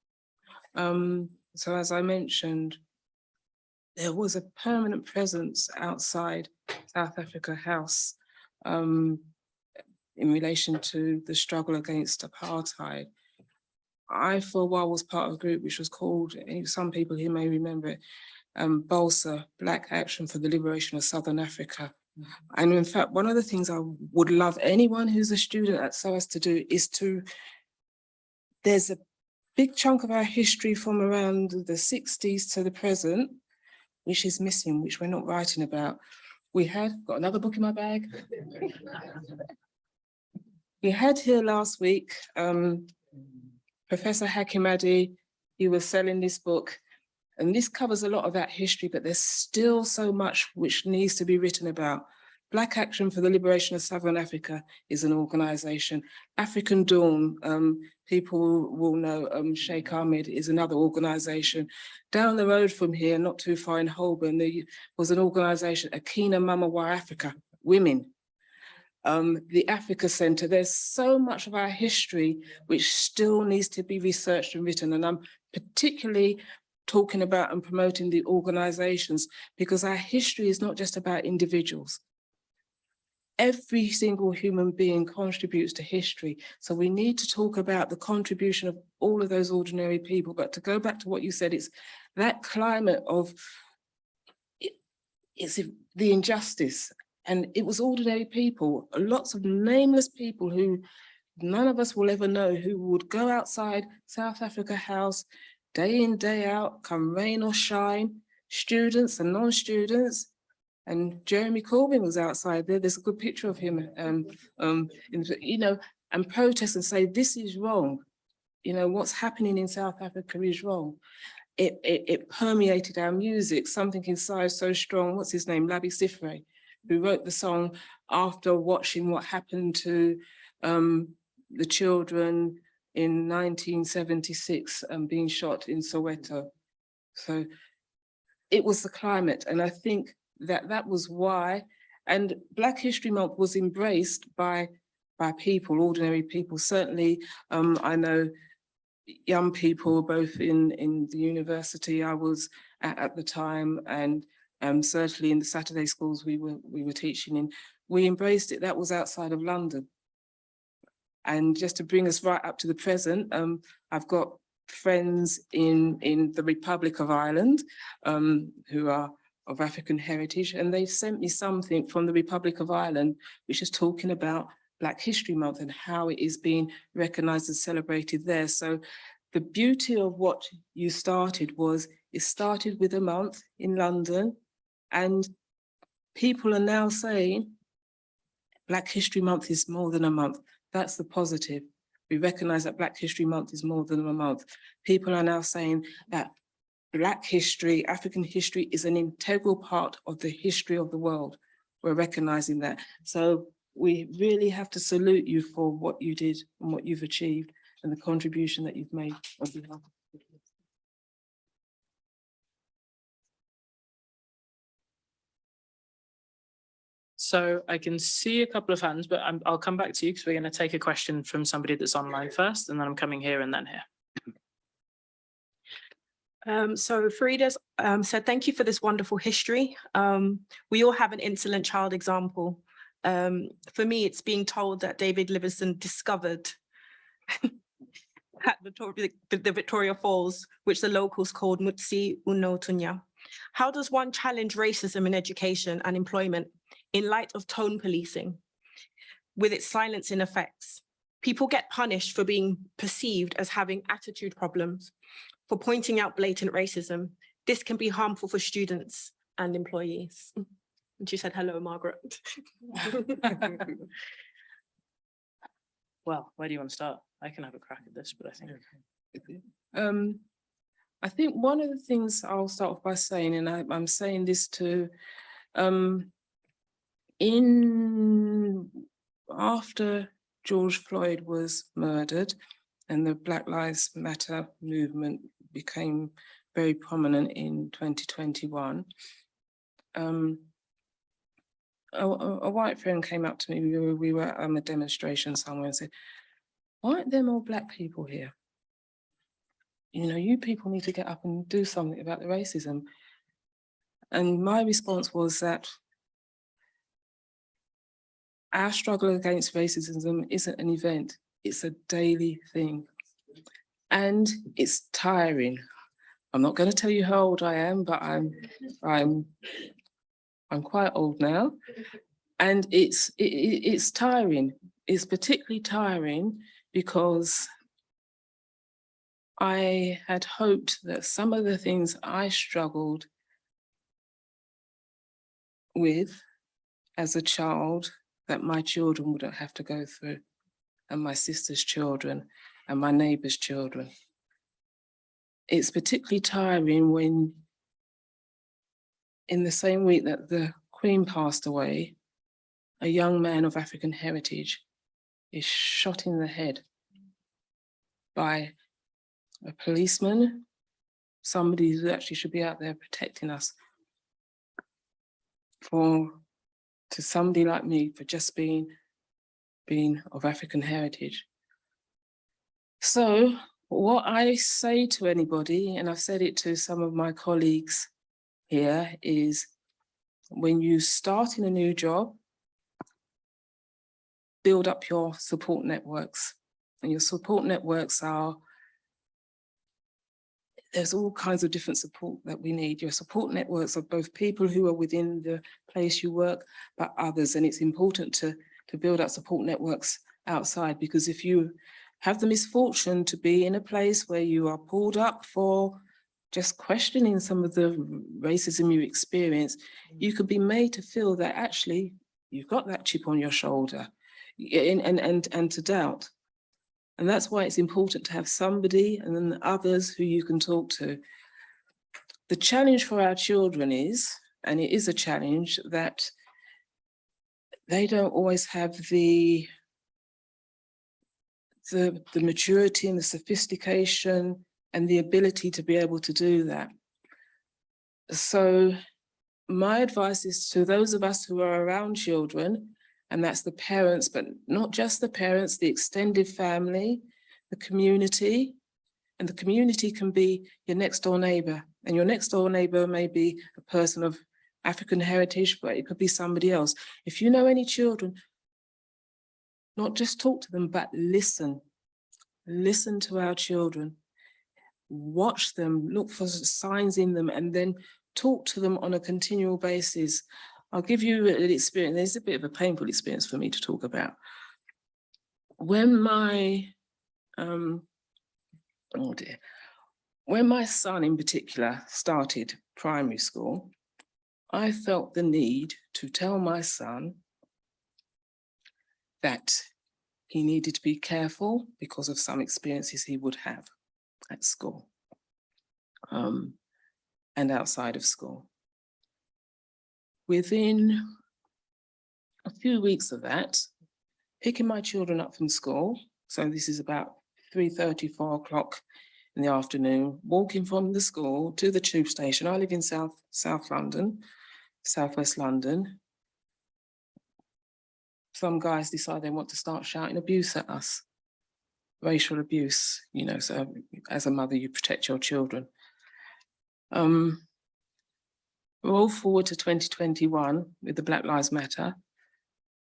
Um, so as I mentioned, there was a permanent presence outside South Africa House um, in relation to the struggle against apartheid. I, for a while, was part of a group which was called, some people here may remember it, um, BALSA, Black Action for the Liberation of Southern Africa. And in fact, one of the things I would love anyone who's a student at SOAS to do is to, there's a big chunk of our history from around the 60s to the present, which is missing, which we're not writing about. We had, got another book in my bag. We had here last week, um, Professor Hakim Adi, he was selling this book. And this covers a lot of that history, but there's still so much which needs to be written about. Black Action for the Liberation of Southern Africa is an organization. African Dawn, um, people will know um, Sheikh Ahmed is another organization. Down the road from here, not too far in Holborn, there was an organization, Akina Mama Wa Africa, women. Um, the Africa Center, there's so much of our history which still needs to be researched and written. And I'm particularly talking about and promoting the organizations because our history is not just about individuals. Every single human being contributes to history. So we need to talk about the contribution of all of those ordinary people. But to go back to what you said, it's that climate of it, it's the injustice. And it was ordinary people, lots of nameless people who none of us will ever know who would go outside South Africa House day in, day out, come rain or shine, students and non-students. And Jeremy Corbyn was outside there. There's a good picture of him, um, um, in, you know, and protest and say, this is wrong. You know, what's happening in South Africa is wrong. It, it, it permeated our music, something inside so strong. What's his name? Labi Siffre, who wrote the song after watching what happened to um, the children in 1976 and being shot in Soweto. So it was the climate. And I think that that was why, and Black History Month was embraced by, by people, ordinary people. Certainly, um, I know young people, both in, in the university I was at, at the time, and um, certainly in the Saturday schools we were, we were teaching in, we embraced it. That was outside of London. And just to bring us right up to the present, um, I've got friends in, in the Republic of Ireland, um, who are of African heritage, and they sent me something from the Republic of Ireland, which is talking about Black History Month and how it is being recognised and celebrated there. So the beauty of what you started was, it started with a month in London, and people are now saying Black History Month is more than a month. That's the positive. We recognise that Black History Month is more than a month. People are now saying that Black history, African history is an integral part of the history of the world. We're recognising that. So we really have to salute you for what you did and what you've achieved and the contribution that you've made on behalf of So I can see a couple of hands, but I'm, I'll come back to you because we're going to take a question from somebody that's online first, and then I'm coming here and then here. Um, so Farida's um, said, thank you for this wonderful history. Um, we all have an insolent child example. Um, for me, it's being told that David Livingstone discovered at Victoria, the the Victoria Falls, which the locals called Mutsi Uno Tunya. How does one challenge racism in education and employment in light of tone policing with its silencing effects? People get punished for being perceived as having attitude problems, for pointing out blatant racism. This can be harmful for students and employees. And she said, hello, Margaret. Well, where do you want to start? I can have a crack at this, but I think. Um, I think one of the things I'll start off by saying, and I, I'm saying this to, um, in, after George Floyd was murdered and the Black Lives Matter movement became very prominent in twenty twenty-one, um, a, a- white friend came up to me, we were, we were at a demonstration somewhere and said, why aren't there more black people here? You know, you people need to get up and do something about the racism. And my response was that our struggle against racism isn't an event, it's a daily thing. And it's tiring. I'm not going to tell you how old I am, but I'm, I'm, I'm quite old now. And it's, it, it- it's tiring. It's particularly tiring because I had hoped that some of the things I struggled with as a child, that my children wouldn't have to go through, and my sister's children, and my neighbour's children. It's particularly tiring when in the same week that the Queen passed away, a young man of African heritage is shot in the head by a policeman, somebody who actually should be out there protecting us. For, to somebody like me, for just being, being of African heritage. So what I say to anybody, and I've said it to some of my colleagues here, is when you start in a new job, build up your support networks. And your support networks are there's all kinds of different support that we need. Your support networks are both people who are within the place you work, but others. And it's important to, to build up support networks outside because if you have the misfortune to be in a place where you are pulled up for just questioning some of the racism you experience, mm. you could be made to feel that actually you've got that chip on your shoulder and, and, and, and to doubt. And that's why it's important to have somebody and then others who you can talk to. The challenge for our children is, and it is a challenge, that they don't always have the the, the maturity and the sophistication and the ability to be able to do that. So my advice is to those of us who are around children, and that's the parents, but not just the parents, the extended family, the community. And the community can be your next door neighbor. And your next door neighbor may be a person of African heritage, but it could be somebody else. If you know any children, not just talk to them, but listen. Listen to our children. Watch them, look for signs in them, and then talk to them on a continual basis. I'll give you an experience. There's a bit of a painful experience for me to talk about. When my, um, oh dear, when my son in particular started primary school, I felt the need to tell my son that he needed to be careful because of some experiences he would have at school um, and outside of school. Within a few weeks of that, picking my children up from school, so this is about 3.30, 4 o'clock in the afternoon, walking from the school to the tube station. I live in South, South London, Southwest London. Some guys decide they want to start shouting abuse at us. Racial abuse, you know, so as a mother, you protect your children. Um, roll forward to 2021 with the Black Lives Matter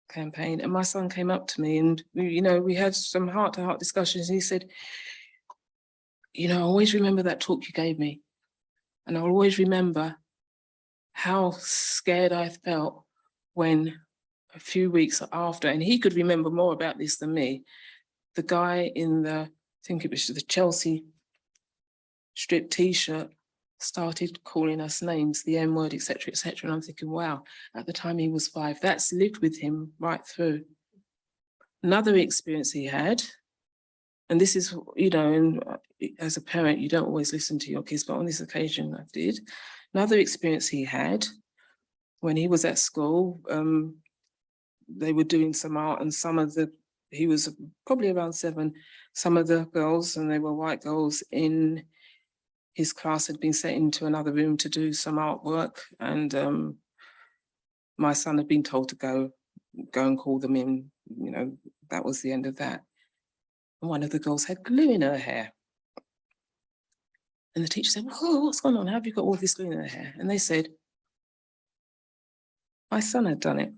campaign, and my son came up to me and, you know, we had some heart-to-heart discussions, and he said, you know, I always remember that talk you gave me. And I'll always remember how scared I felt when a few weeks after, and he could remember more about this than me, the guy in the, I think it was the Chelsea strip t-shirt started calling us names, the N word, etc., etc. And I'm thinking, wow, at the time he was five, that's lived with him right through. Another experience he had, and this is, you know, and uh, as a parent, you don't always listen to your kids, but on this occasion I did. Another experience he had when he was at school, um, they were doing some art and some of the, he was probably around seven, some of the girls, and they were white girls in his class had been sent into another room to do some artwork and um, my son had been told to go, go and call them in, you know, that was the end of that. And one of the girls had glue in her hair. And the teacher said, oh, what's going on? How have you got all this glue in her hair? And they said, my son had done it.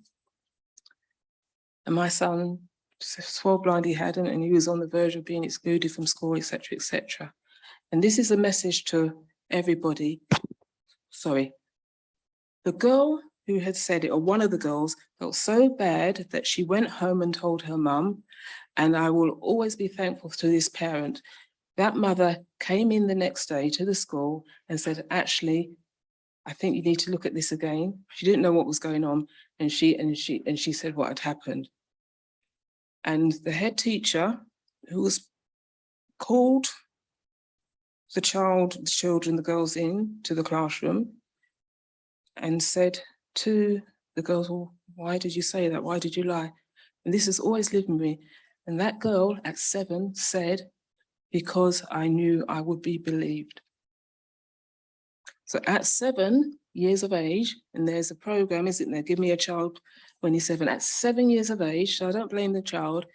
And my son swore blind he hadn't, and he was on the verge of being excluded from school, etc., etc. And this is a message to everybody. Sorry. The girl who had said it, or one of the girls, felt so bad that she went home and told her mum, and I will always be thankful to this parent. That mother came in the next day to the school and said, actually, I think you need to look at this again. She didn't know what was going on, and she and she and she said what had happened. And the head teacher, who was called the child, the children, the girls in to the classroom and said to the girls, well, why did you say that? Why did you lie? And this has always lived with me. And that girl at seven said, because I knew I would be believed. So at seven years of age, and there's a program, isn't there? Give me a child when he's seven. At seven years of age, so I don't blame the child,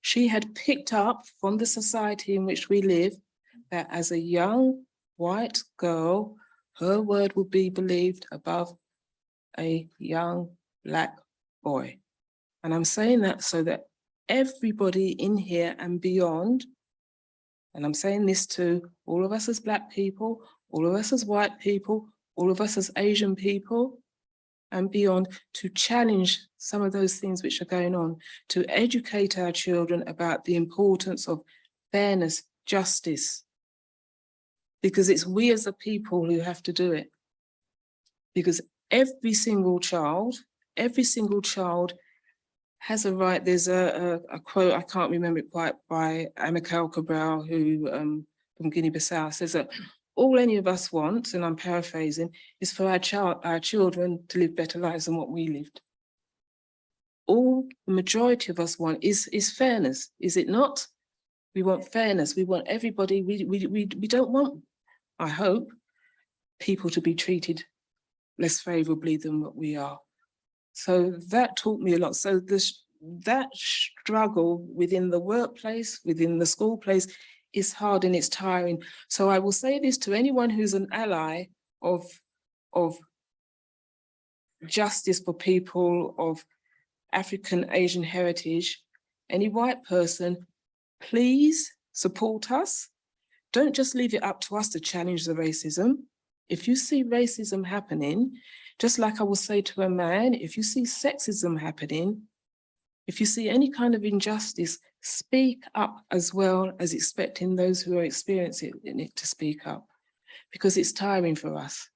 she had picked up from the society in which we live that as a young white girl, her word would be believed above a young black boy. And I'm saying that so that everybody in here and beyond, and I'm saying this to all of us as black people, all of us as white people, all of us as Asian people, and beyond to challenge some of those things which are going on, to educate our children about the importance of fairness, justice, because it's we as a people who have to do it. Because every single child, every single child has a right, there's a, a, a quote, I can't remember it quite, by Amilcar Cabral, who um, from Guinea-Bissau says that all any of us want, and I'm paraphrasing, is for our child, our children to live better lives than what we lived. All the majority of us want is, is fairness, is it not? We want fairness, we want everybody, we, we, we, we don't want, I hope, people to be treated less favorably than what we are. So that taught me a lot. So this, that struggle within the workplace, within the school place, is hard and it's tiring. So I will say this to anyone who's an ally of, of justice for people of African Asian heritage, any white person, please support us. Don't just leave it up to us to challenge the racism. If you see racism happening, just like I will say to a man, if you see sexism happening, if you see any kind of injustice, speak up as well as expecting those who are experiencing it to speak up. Because it's tiring for us.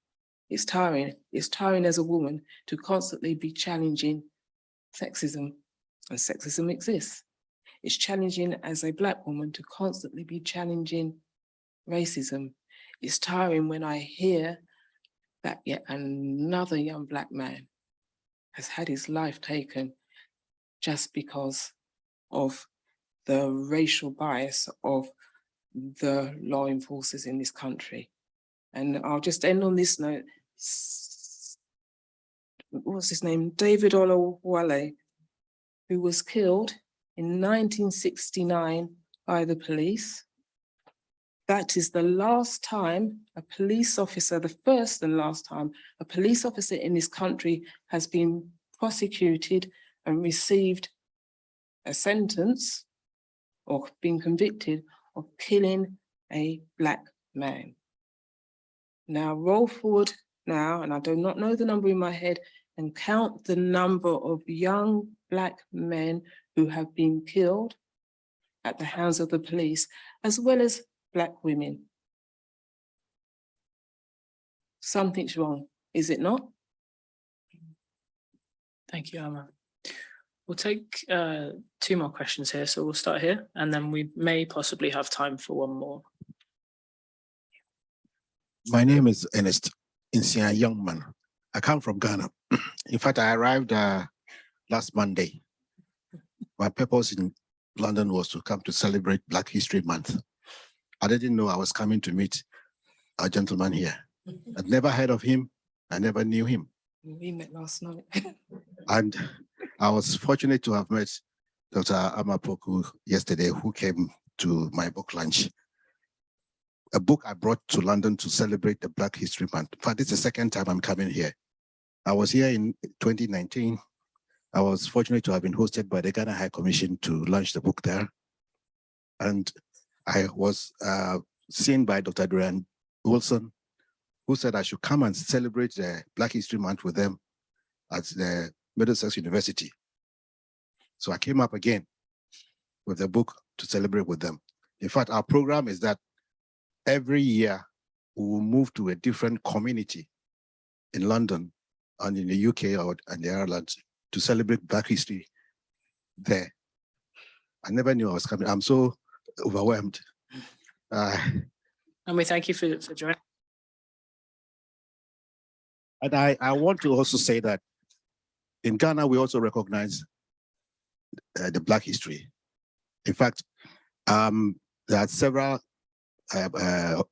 It's tiring. It's tiring as a woman to constantly be challenging sexism, and sexism exists. It's challenging as a black woman to constantly be challenging racism. It's tiring when I hear that yet another young black man has had his life taken just because of the racial bias of the law enforcers in this country. And I'll just end on this note. What's his name? David Oluwale, who was killed in nineteen sixty-nine by the police. That is the last time a police officer, the first and last time, a police officer in this country has been prosecuted and received a sentence or been convicted of killing a black man. Now roll forward now, and I do not know the number in my head, and count the number of young black men who have been killed at the hands of the police, as well as black women. Something's wrong, is it not? Thank you, Emma. We'll take uh, two more questions here, so we'll start here, and then we may possibly have time for one more. My name is Ernest Insia Youngman. I come from Ghana. In fact, I arrived uh, last Monday. My purpose in London was to come to celebrate Black History Month. I didn't know I was coming to meet a gentleman here. I'd never heard of him. I never knew him. We met last night. And I was fortunate to have met Dr. Amapoku yesterday, who came to my book lunch. A book I brought to London to celebrate the Black History Month. In fact, it's the second time I'm coming here. I was here in 2019. I was fortunate to have been hosted by the Ghana High Commission to launch the book there. And I was uh, seen by Dr. Duran Wilson, who said I should come and celebrate the Black History Month with them at the Middlesex University. So I came up again with the book to celebrate with them. In fact, our program is that every year we will move to a different community in London and in the UK or and the Ireland to celebrate Black history there. I never knew I was coming. I'm so overwhelmed. Uh, And we thank you for, for joining. And I, I want to also say that in Ghana, we also recognize uh, the Black history. In fact, um, there are several uh, uh,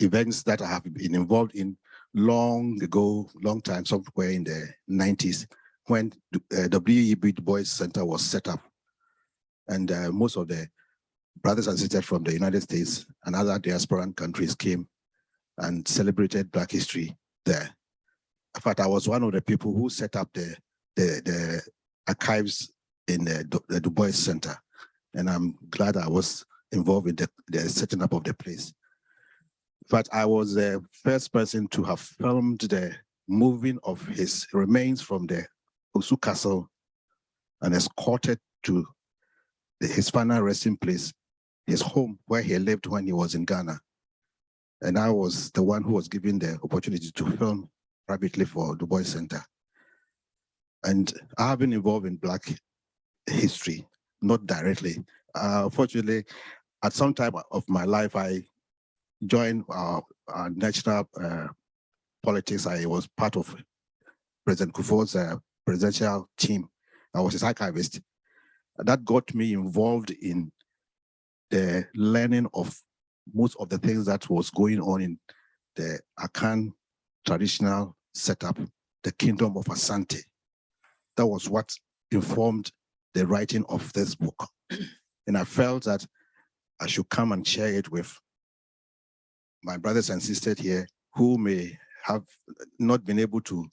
events that I have been involved in long ago, long time, somewhere in the 90s, when uh, W.E.B. Du Bois Center was set up. And uh, most of the brothers and sisters from the United States and other diasporan countries came and celebrated Black history there. In fact, I was one of the people who set up the the, the archives in the, the Du Bois Center. And I'm glad I was involved in the, the setting up of the place. But I was the first person to have filmed the moving of his remains from the Osu Castle and escorted to the, his final resting place, his home where he lived when he was in Ghana. And I was the one who was given the opportunity to film privately for Du Bois Center. And I have been involved in Black history, not directly. Uh, fortunately, at some time of my life, I joined our, our national uh, politics. I was part of President Kufuor's uh, presidential team. I was his archivist. That got me involved in the learning of most of the things that was going on in the Akan traditional setup, the kingdom of Asante. That was what informed the writing of this book. And I felt that I should come and share it with my brothers and sisters here who may have not been able to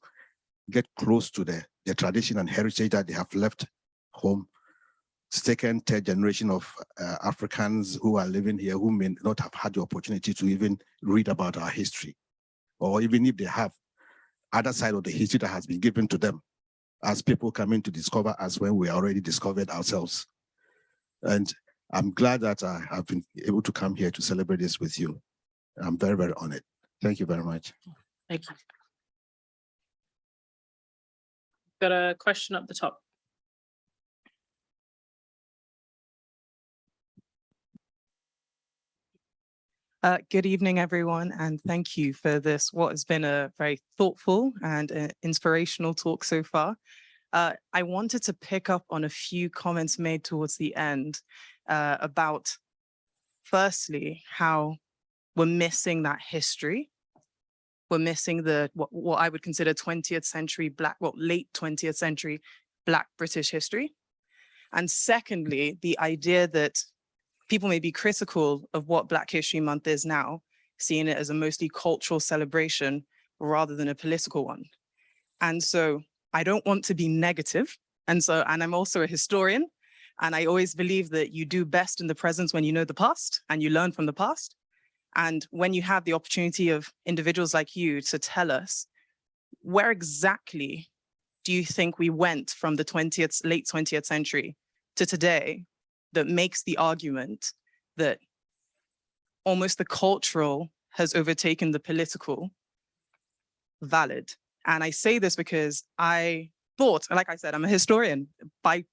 get close to the, the tradition and heritage that they have left home. second, third generation of uh, Africans who are living here who may not have had the opportunity to even read about our history, or even if they have, other side of the history that has been given to them as people coming to discover us when we already discovered ourselves. And I'm glad that I have been able to come here to celebrate this with you. I'm very, very honored. Thank you very much. Thank you. Got a question up the top. Uh, good evening, everyone, and thank you for this, what has been a very thoughtful and uh, inspirational talk so far. Uh, I wanted to pick up on a few comments made towards the end uh, about, firstly, how we're missing that history. We're missing the, what, what I would consider 20th century Black, well, late 20th century Black British history. And mm. secondly, the idea that people may be critical of what Black History Month is now, seeing it as a mostly cultural celebration rather than a political one. And so I don't want to be negative. And so, and I'm also a historian, and I always believe that you do best in the present when you know the past and you learn from the past. And when you have the opportunity of individuals like you to tell us, where exactly do you think we went from the 20th, late 20th century to today that makes the argument that almost the cultural has overtaken the political valid. And I say this because I thought, like I said, I'm a historian by,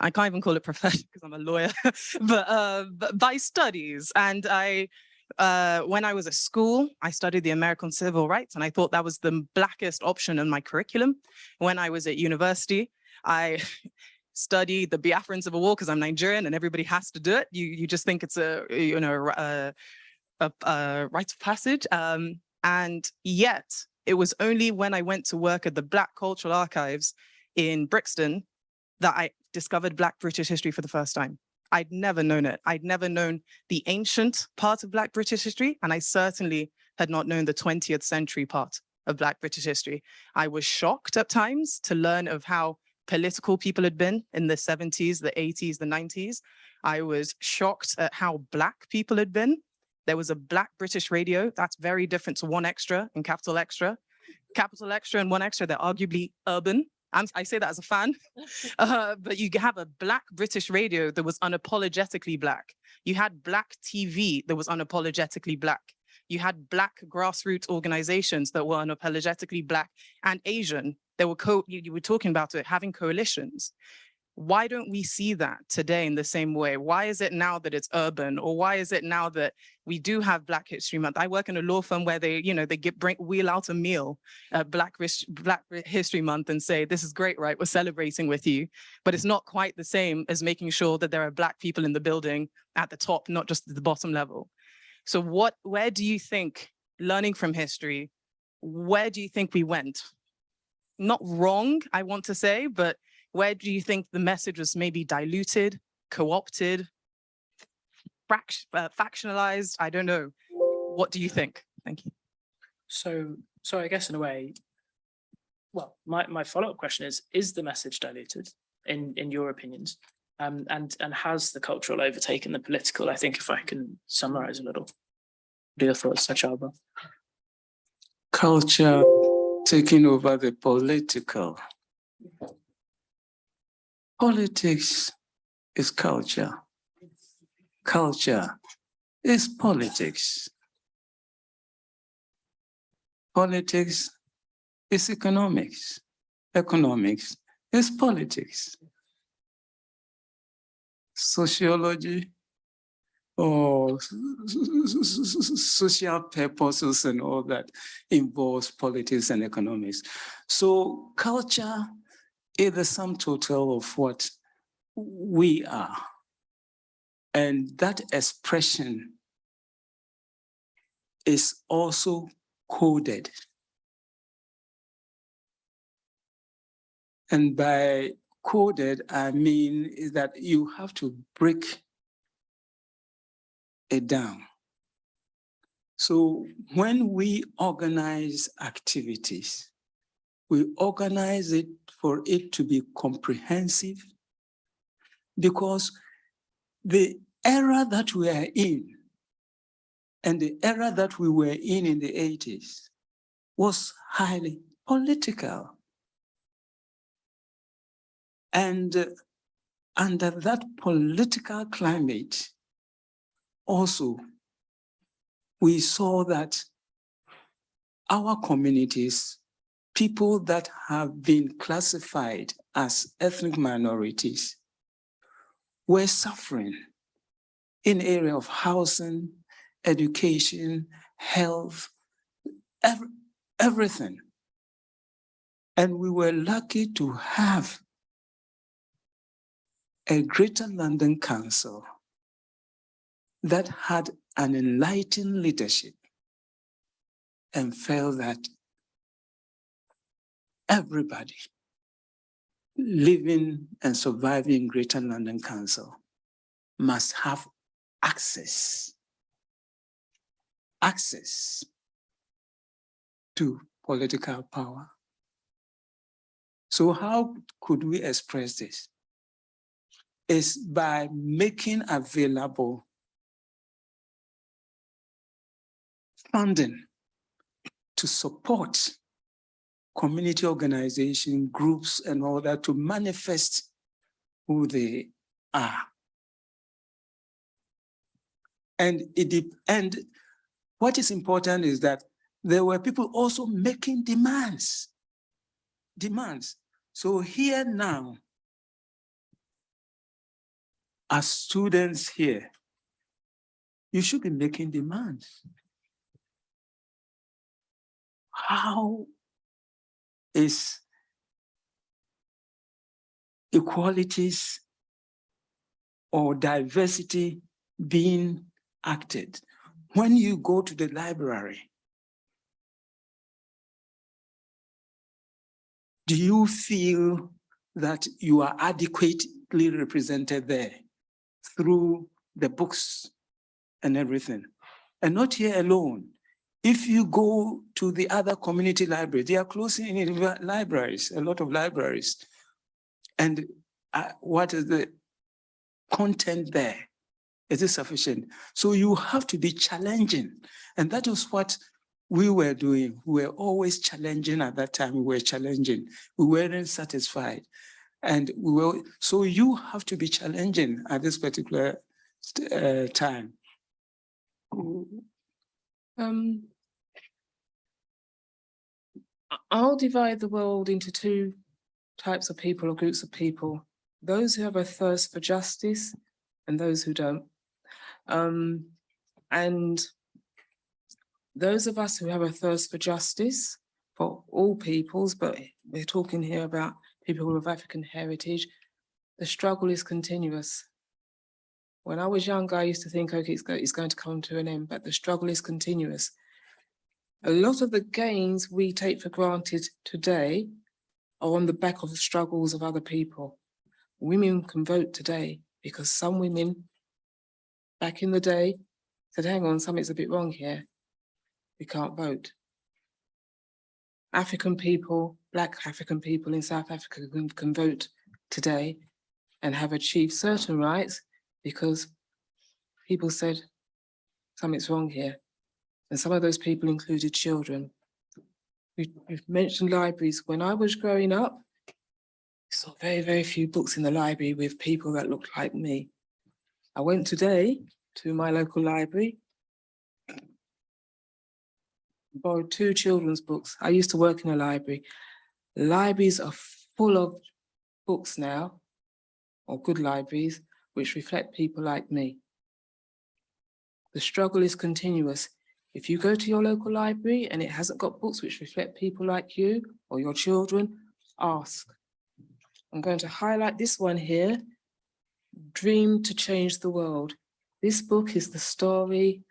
I can't even call it profession because I'm a lawyer, but, uh, but by studies. And I, uh, when I was at school, I studied the American civil rights and I thought that was the blackest option in my curriculum. When I was at university, I studied the Biafran Civil War because I'm Nigerian and everybody has to do it. You you just think it's a you know a, a, a rite of passage. Um, and yet it was only when I went to work at the Black Cultural Archives in Brixton that I discovered Black British history for the first time. I'd never known it. I'd never known the ancient part of Black British history, and I certainly had not known the 20th century part of Black British history. I was shocked at times to learn of how political people had been in the 70s, the 80s, the 90s. I was shocked at how Black people had been. There was a Black British radio, that's very different to 1Xtra and Capital Xtra. Capital Xtra and 1Xtra, they're arguably urban. I'm, i say that as a fan, uh, but you have a Black British radio that was unapologetically Black. You had Black TV that was unapologetically Black. You had Black grassroots organizations that were unapologetically Black and Asian there were co you, you were talking about it, having coalitions. Why don't we see that today in the same way? Why is it now that it's urban? Or why is it now that we do have Black History Month? I work in a law firm where they, you know, they get bring wheel out a meal at Black, Black History Month and say, this is great, right? We're celebrating with you. But it's not quite the same as making sure that there are Black people in the building at the top, not just at the bottom level. So what, where do you think, learning from history, where do you think we went? not wrong, I want to say, but where do you think the message was maybe diluted, co-opted, uh, factionalized? I don't know. What do you think? Thank you. So, so I guess in a way, well, my, my follow-up question is, is the message diluted in, in your opinions? Um, and, and has the cultural overtaken the political? I think if I can summarize a little. What are your thoughts, Akyaaba? Culture taking over the political. Politics is culture. Culture is politics. Politics is economics. Economics is politics. Sociology or social purposes and all that involves politics and economics. So culture is the sum total of what we are. And that expression is also coded. And by coded, I mean is that you have to break it down. So when we organize activities, we organize it for it to be comprehensive, because the era that we are in and the era that we were in in the 80s was highly political. And uh, under that political climate, also, we saw that our communities, people that have been classified as ethnic minorities, were suffering in area of housing, education, health, every, everything. And we were lucky to have a Greater London Council that had an enlightened leadership and felt that everybody living and surviving in Greater London Council must have access, access to political power. So how could we express this? Is by making available funding to support community organization groups and all that to manifest who they are. And it and what is important is that there were people also making demands. Demands. So here now, as students here, you should be making demands. How is equalities or diversity being acted? When you go to the library, do you feel that you are adequately represented there through the books and everything? And not here alone. If you go to the other community libraries, they are closing in libraries, a lot of libraries. And uh, what is the content there? Is it sufficient? So you have to be challenging. And that was what we were doing. We were always challenging at that time. We were challenging. We weren't satisfied. And we were, so you have to be challenging at this particular uh, time. Um, I'll divide the world into two types of people or groups of people. Those who have a thirst for justice and those who don't. Um, and those of us who have a thirst for justice for all peoples, but we're talking here about people of African heritage, the struggle is continuous. When I was younger, I used to think, okay, it's, go, it's going to come to an end, but the struggle is continuous. A lot of the gains we take for granted today are on the back of the struggles of other people. Women can vote today because some women back in the day said, hang on, something's a bit wrong here. We can't vote. African people, Black African people in South Africa can, can vote today and have achieved certain rights because people said something's wrong here. And some of those people included children. We, we've mentioned libraries. When I was growing up, I saw very, very few books in the library with people that looked like me. I went today to my local library, borrowed two children's books. I used to work in a library. Libraries are full of books now, or good libraries, which reflect people like me. The struggle is continuous. If you go to your local library and it hasn't got books which reflect people like you or your children, ask. I'm going to highlight this one here, Dream to Change the World. This book is the story,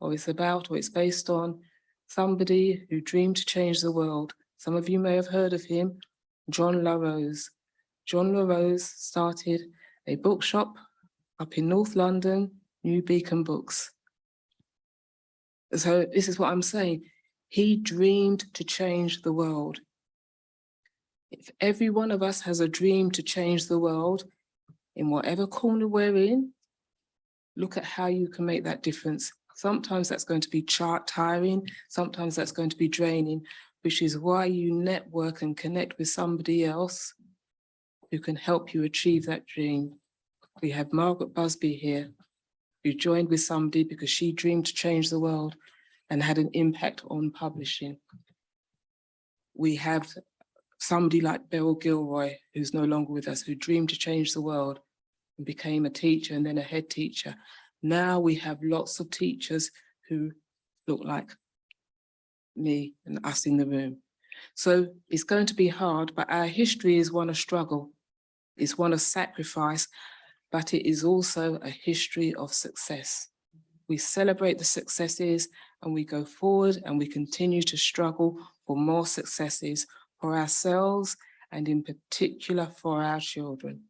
or it's about, or it's based on somebody who dreamed to change the world. Some of you may have heard of him, John La Rose. John La Rose started a bookshop up in North London, New Beacon Books. So this is what I'm saying. He dreamed to change the world. If every one of us has a dream to change the world, in whatever corner we're in, look at how you can make that difference. Sometimes that's going to be chart tiring, sometimes that's going to be draining, which is why you network and connect with somebody else who can help you achieve that dream. We have Margaret Busby here, joined with somebody because she dreamed to change the world and had an impact on publishing. We have somebody like Beryl Gilroy, who's no longer with us, who dreamed to change the world and became a teacher and then a head teacher. Now we have lots of teachers who look like me and us in the room. So it's going to be hard, but our history is one of struggle. It's one of sacrifice, but it is also a history of success. We celebrate the successes and we go forward and we continue to struggle for more successes for ourselves and in particular for our children.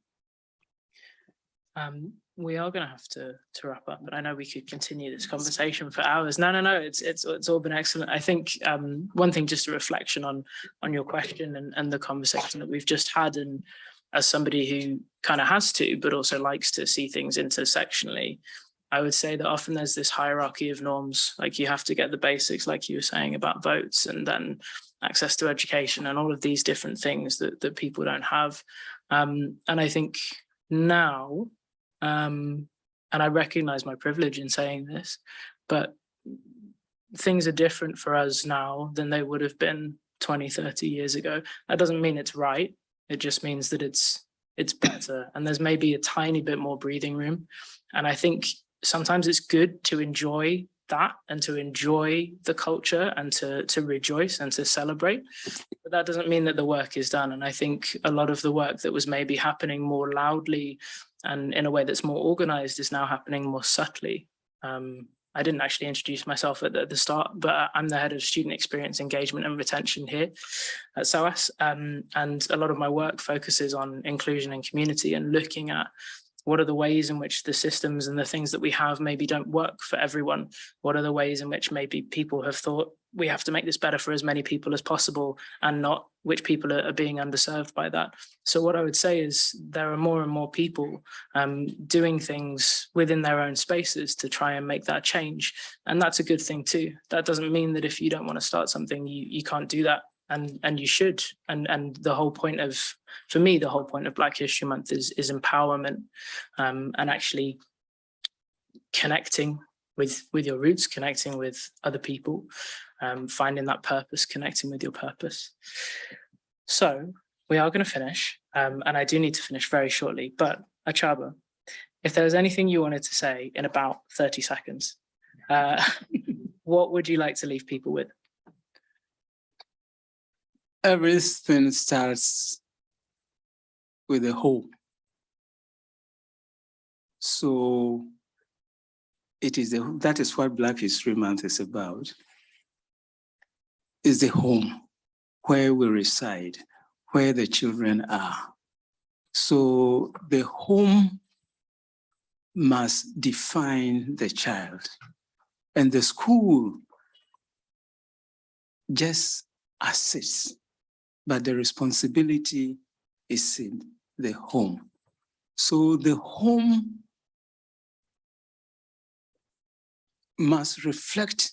Um, we are going to have to to wrap up, but I know we could continue this conversation for hours. No, no, no, it's it's it's all been excellent. I think um, one thing, just a reflection on on your question and and the conversation that we've just had, and as somebody who kind of has to, but also likes to see things intersectionally, I would say that often there's this hierarchy of norms. Like you have to get the basics, like you were saying about votes, and then access to education, and all of these different things that that people don't have. Um, and I think now um, and I recognize my privilege in saying this, but things are different for us now than they would have been 20, 30 years ago. That doesn't mean it's right. It just means that it's it's better and there's maybe a tiny bit more breathing room. And I think sometimes it's good to enjoy that and to enjoy the culture and to to rejoice and to celebrate but that doesn't mean that the work is done and i think a lot of the work that was maybe happening more loudly and in a way that's more organized is now happening more subtly. Um, I didn't actually introduce myself at the, the, start, but I'm the head of student experience engagement and retention here at SOAS. Um, and a lot of my work focuses on inclusion and community and looking at what are the ways in which the systems and the things that we have maybe don't work for everyone? What are the ways in which maybe people have thought we have to make this better for as many people as possible and not which people are, are being underserved by that. So what I would say is there are more and more people um, doing things within their own spaces to try and make that change. And that's a good thing too. That doesn't mean that if you don't want to start something, you, you can't do that and and you should. And and the whole point of for me the whole point of black history month is is empowerment um, and actually connecting with with your roots connecting with other people um, finding that purpose connecting with your purpose. So we are going to finish um, and i do need to finish very shortly but Akyaaba if there was anything you wanted to say in about 30 seconds uh, what would you like to leave people with everything starts with a home. So it is a, that is what Black History Month is about. Is the home where we reside, where the children are. So the home must define the child and the school just assists but the responsibility is in the home. So the home must reflect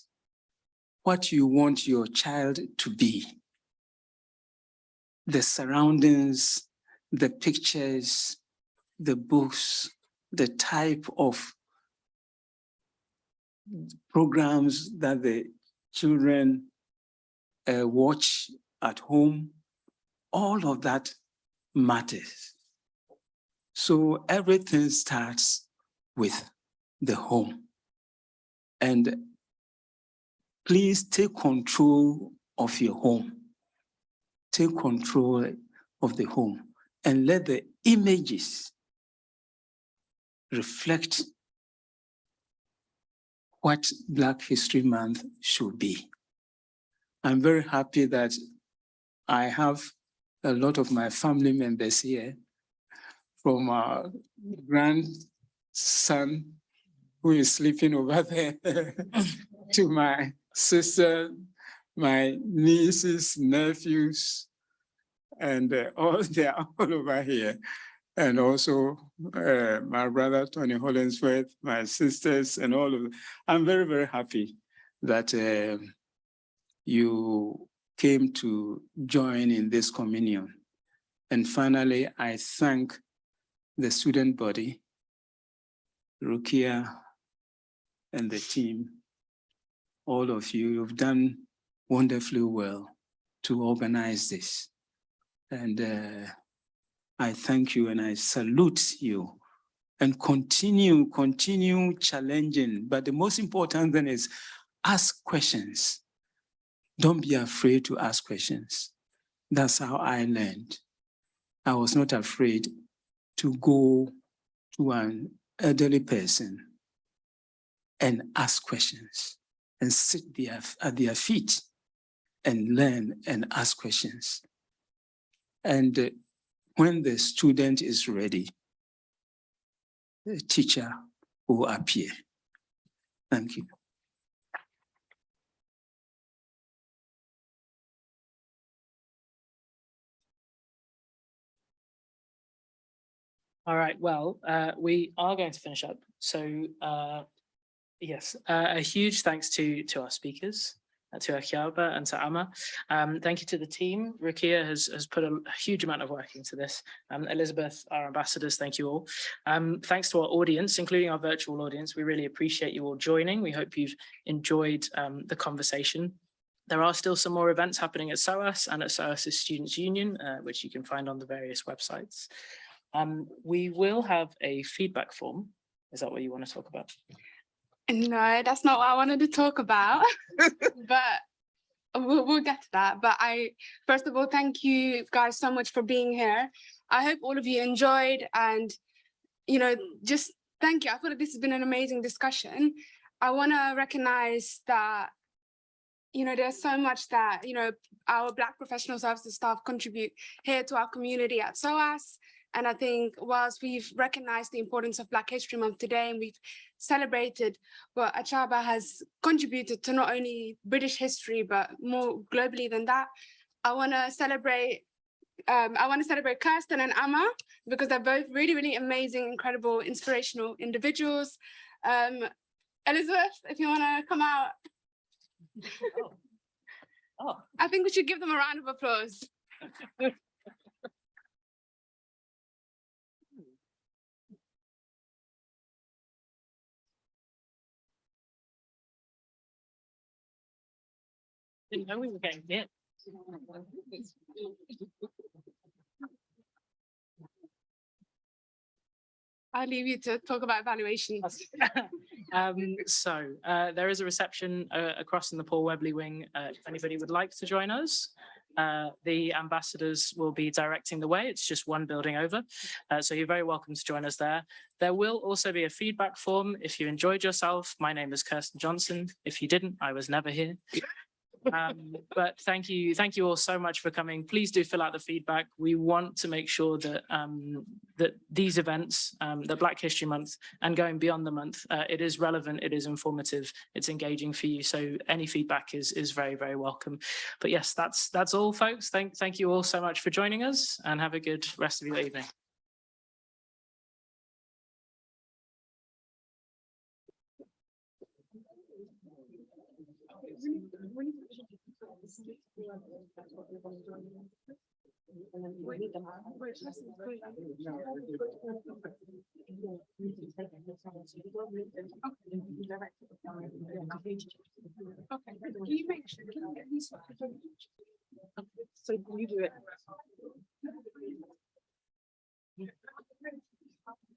what you want your child to be. The surroundings, the pictures, the books, the type of programs that the children uh, watch at home, all of that matters. So everything starts with the home. And please take control of your home. Take control of the home and let the images reflect what Black History Month should be. I'm very happy that I have a lot of my family members here from our grandson who is sleeping over there to my sister, my nieces, nephews, and uh, all they are all over here. and also uh, my brother Tony Hollingsworth, my sisters, and all of them. I'm very, very happy that uh, you came to join in this communion. And finally, I thank the student body, Rukia, and the team. All of you, you've done wonderfully well to organize this. And uh, I thank you and I salute you and continue, continue challenging. But the most important thing is ask questions. Don't be afraid to ask questions. That's how I learned. I was not afraid to go to an elderly person and ask questions and sit there at their feet and learn and ask questions. And uh, when the student is ready, the teacher will appear. Thank you. All right, well, uh, we are going to finish up. So uh, yes, uh, a huge thanks to to our speakers, uh, to Akyaaba and to Amma. Um, thank you to the team. Rukia has, has put a, huge amount of work into this. Um, Elizabeth, our ambassadors, thank you all. Um, thanks to our audience, including our virtual audience. We really appreciate you all joining. We hope you've enjoyed um, the conversation. There are still some more events happening at SOAS and at SOAS's Students' Union, uh, which you can find on the various websites. Um, we will have a feedback form. Is that what you want to talk about? No, that's not what I wanted to talk about, but we'll, we'll get to that. But I, first of all, thank you guys so much for being here. I hope all of you enjoyed and, you know, just thank you. I feel like this has been an amazing discussion. I want to recognize that, you know, there's so much that, you know, our Black professional services staff contribute here to our community at SOAS. And I think whilst we've recognized the importance of Black History Month today and we've celebrated what Akyaaba has contributed to not only British history, but more globally than that, I want to celebrate um, I want to celebrate Kirsten and Amma because they're both really, really amazing, incredible, inspirational individuals. Um, Elizabeth, if you want to come out. Oh. oh. I think we should give them a round of applause. Didn't know we were getting. I'll leave you to talk about evaluations. um, so uh, there is a reception uh, across in the Paul Webley wing. Uh, if anybody would like to join us, uh, the ambassadors will be directing the way. It's just one building over. Uh, so you're very welcome to join us there. There will also be a feedback form. If you enjoyed yourself, my name is Kirsten Johnson. If you didn't, I was never here. Um, but thank you, thank you all so much for coming. Please do fill out the feedback. We want to make sure that um, that these events, um, the Black History Month, and going beyond the month, uh, it is relevant, it is informative, it's engaging for you. So any feedback is is very very welcome. But yes, that's that's all, folks. Thank thank you all so much for joining us, and have a good rest of your evening. Okay, can you make sure, can you these? So you do it.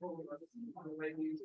ほうがいい。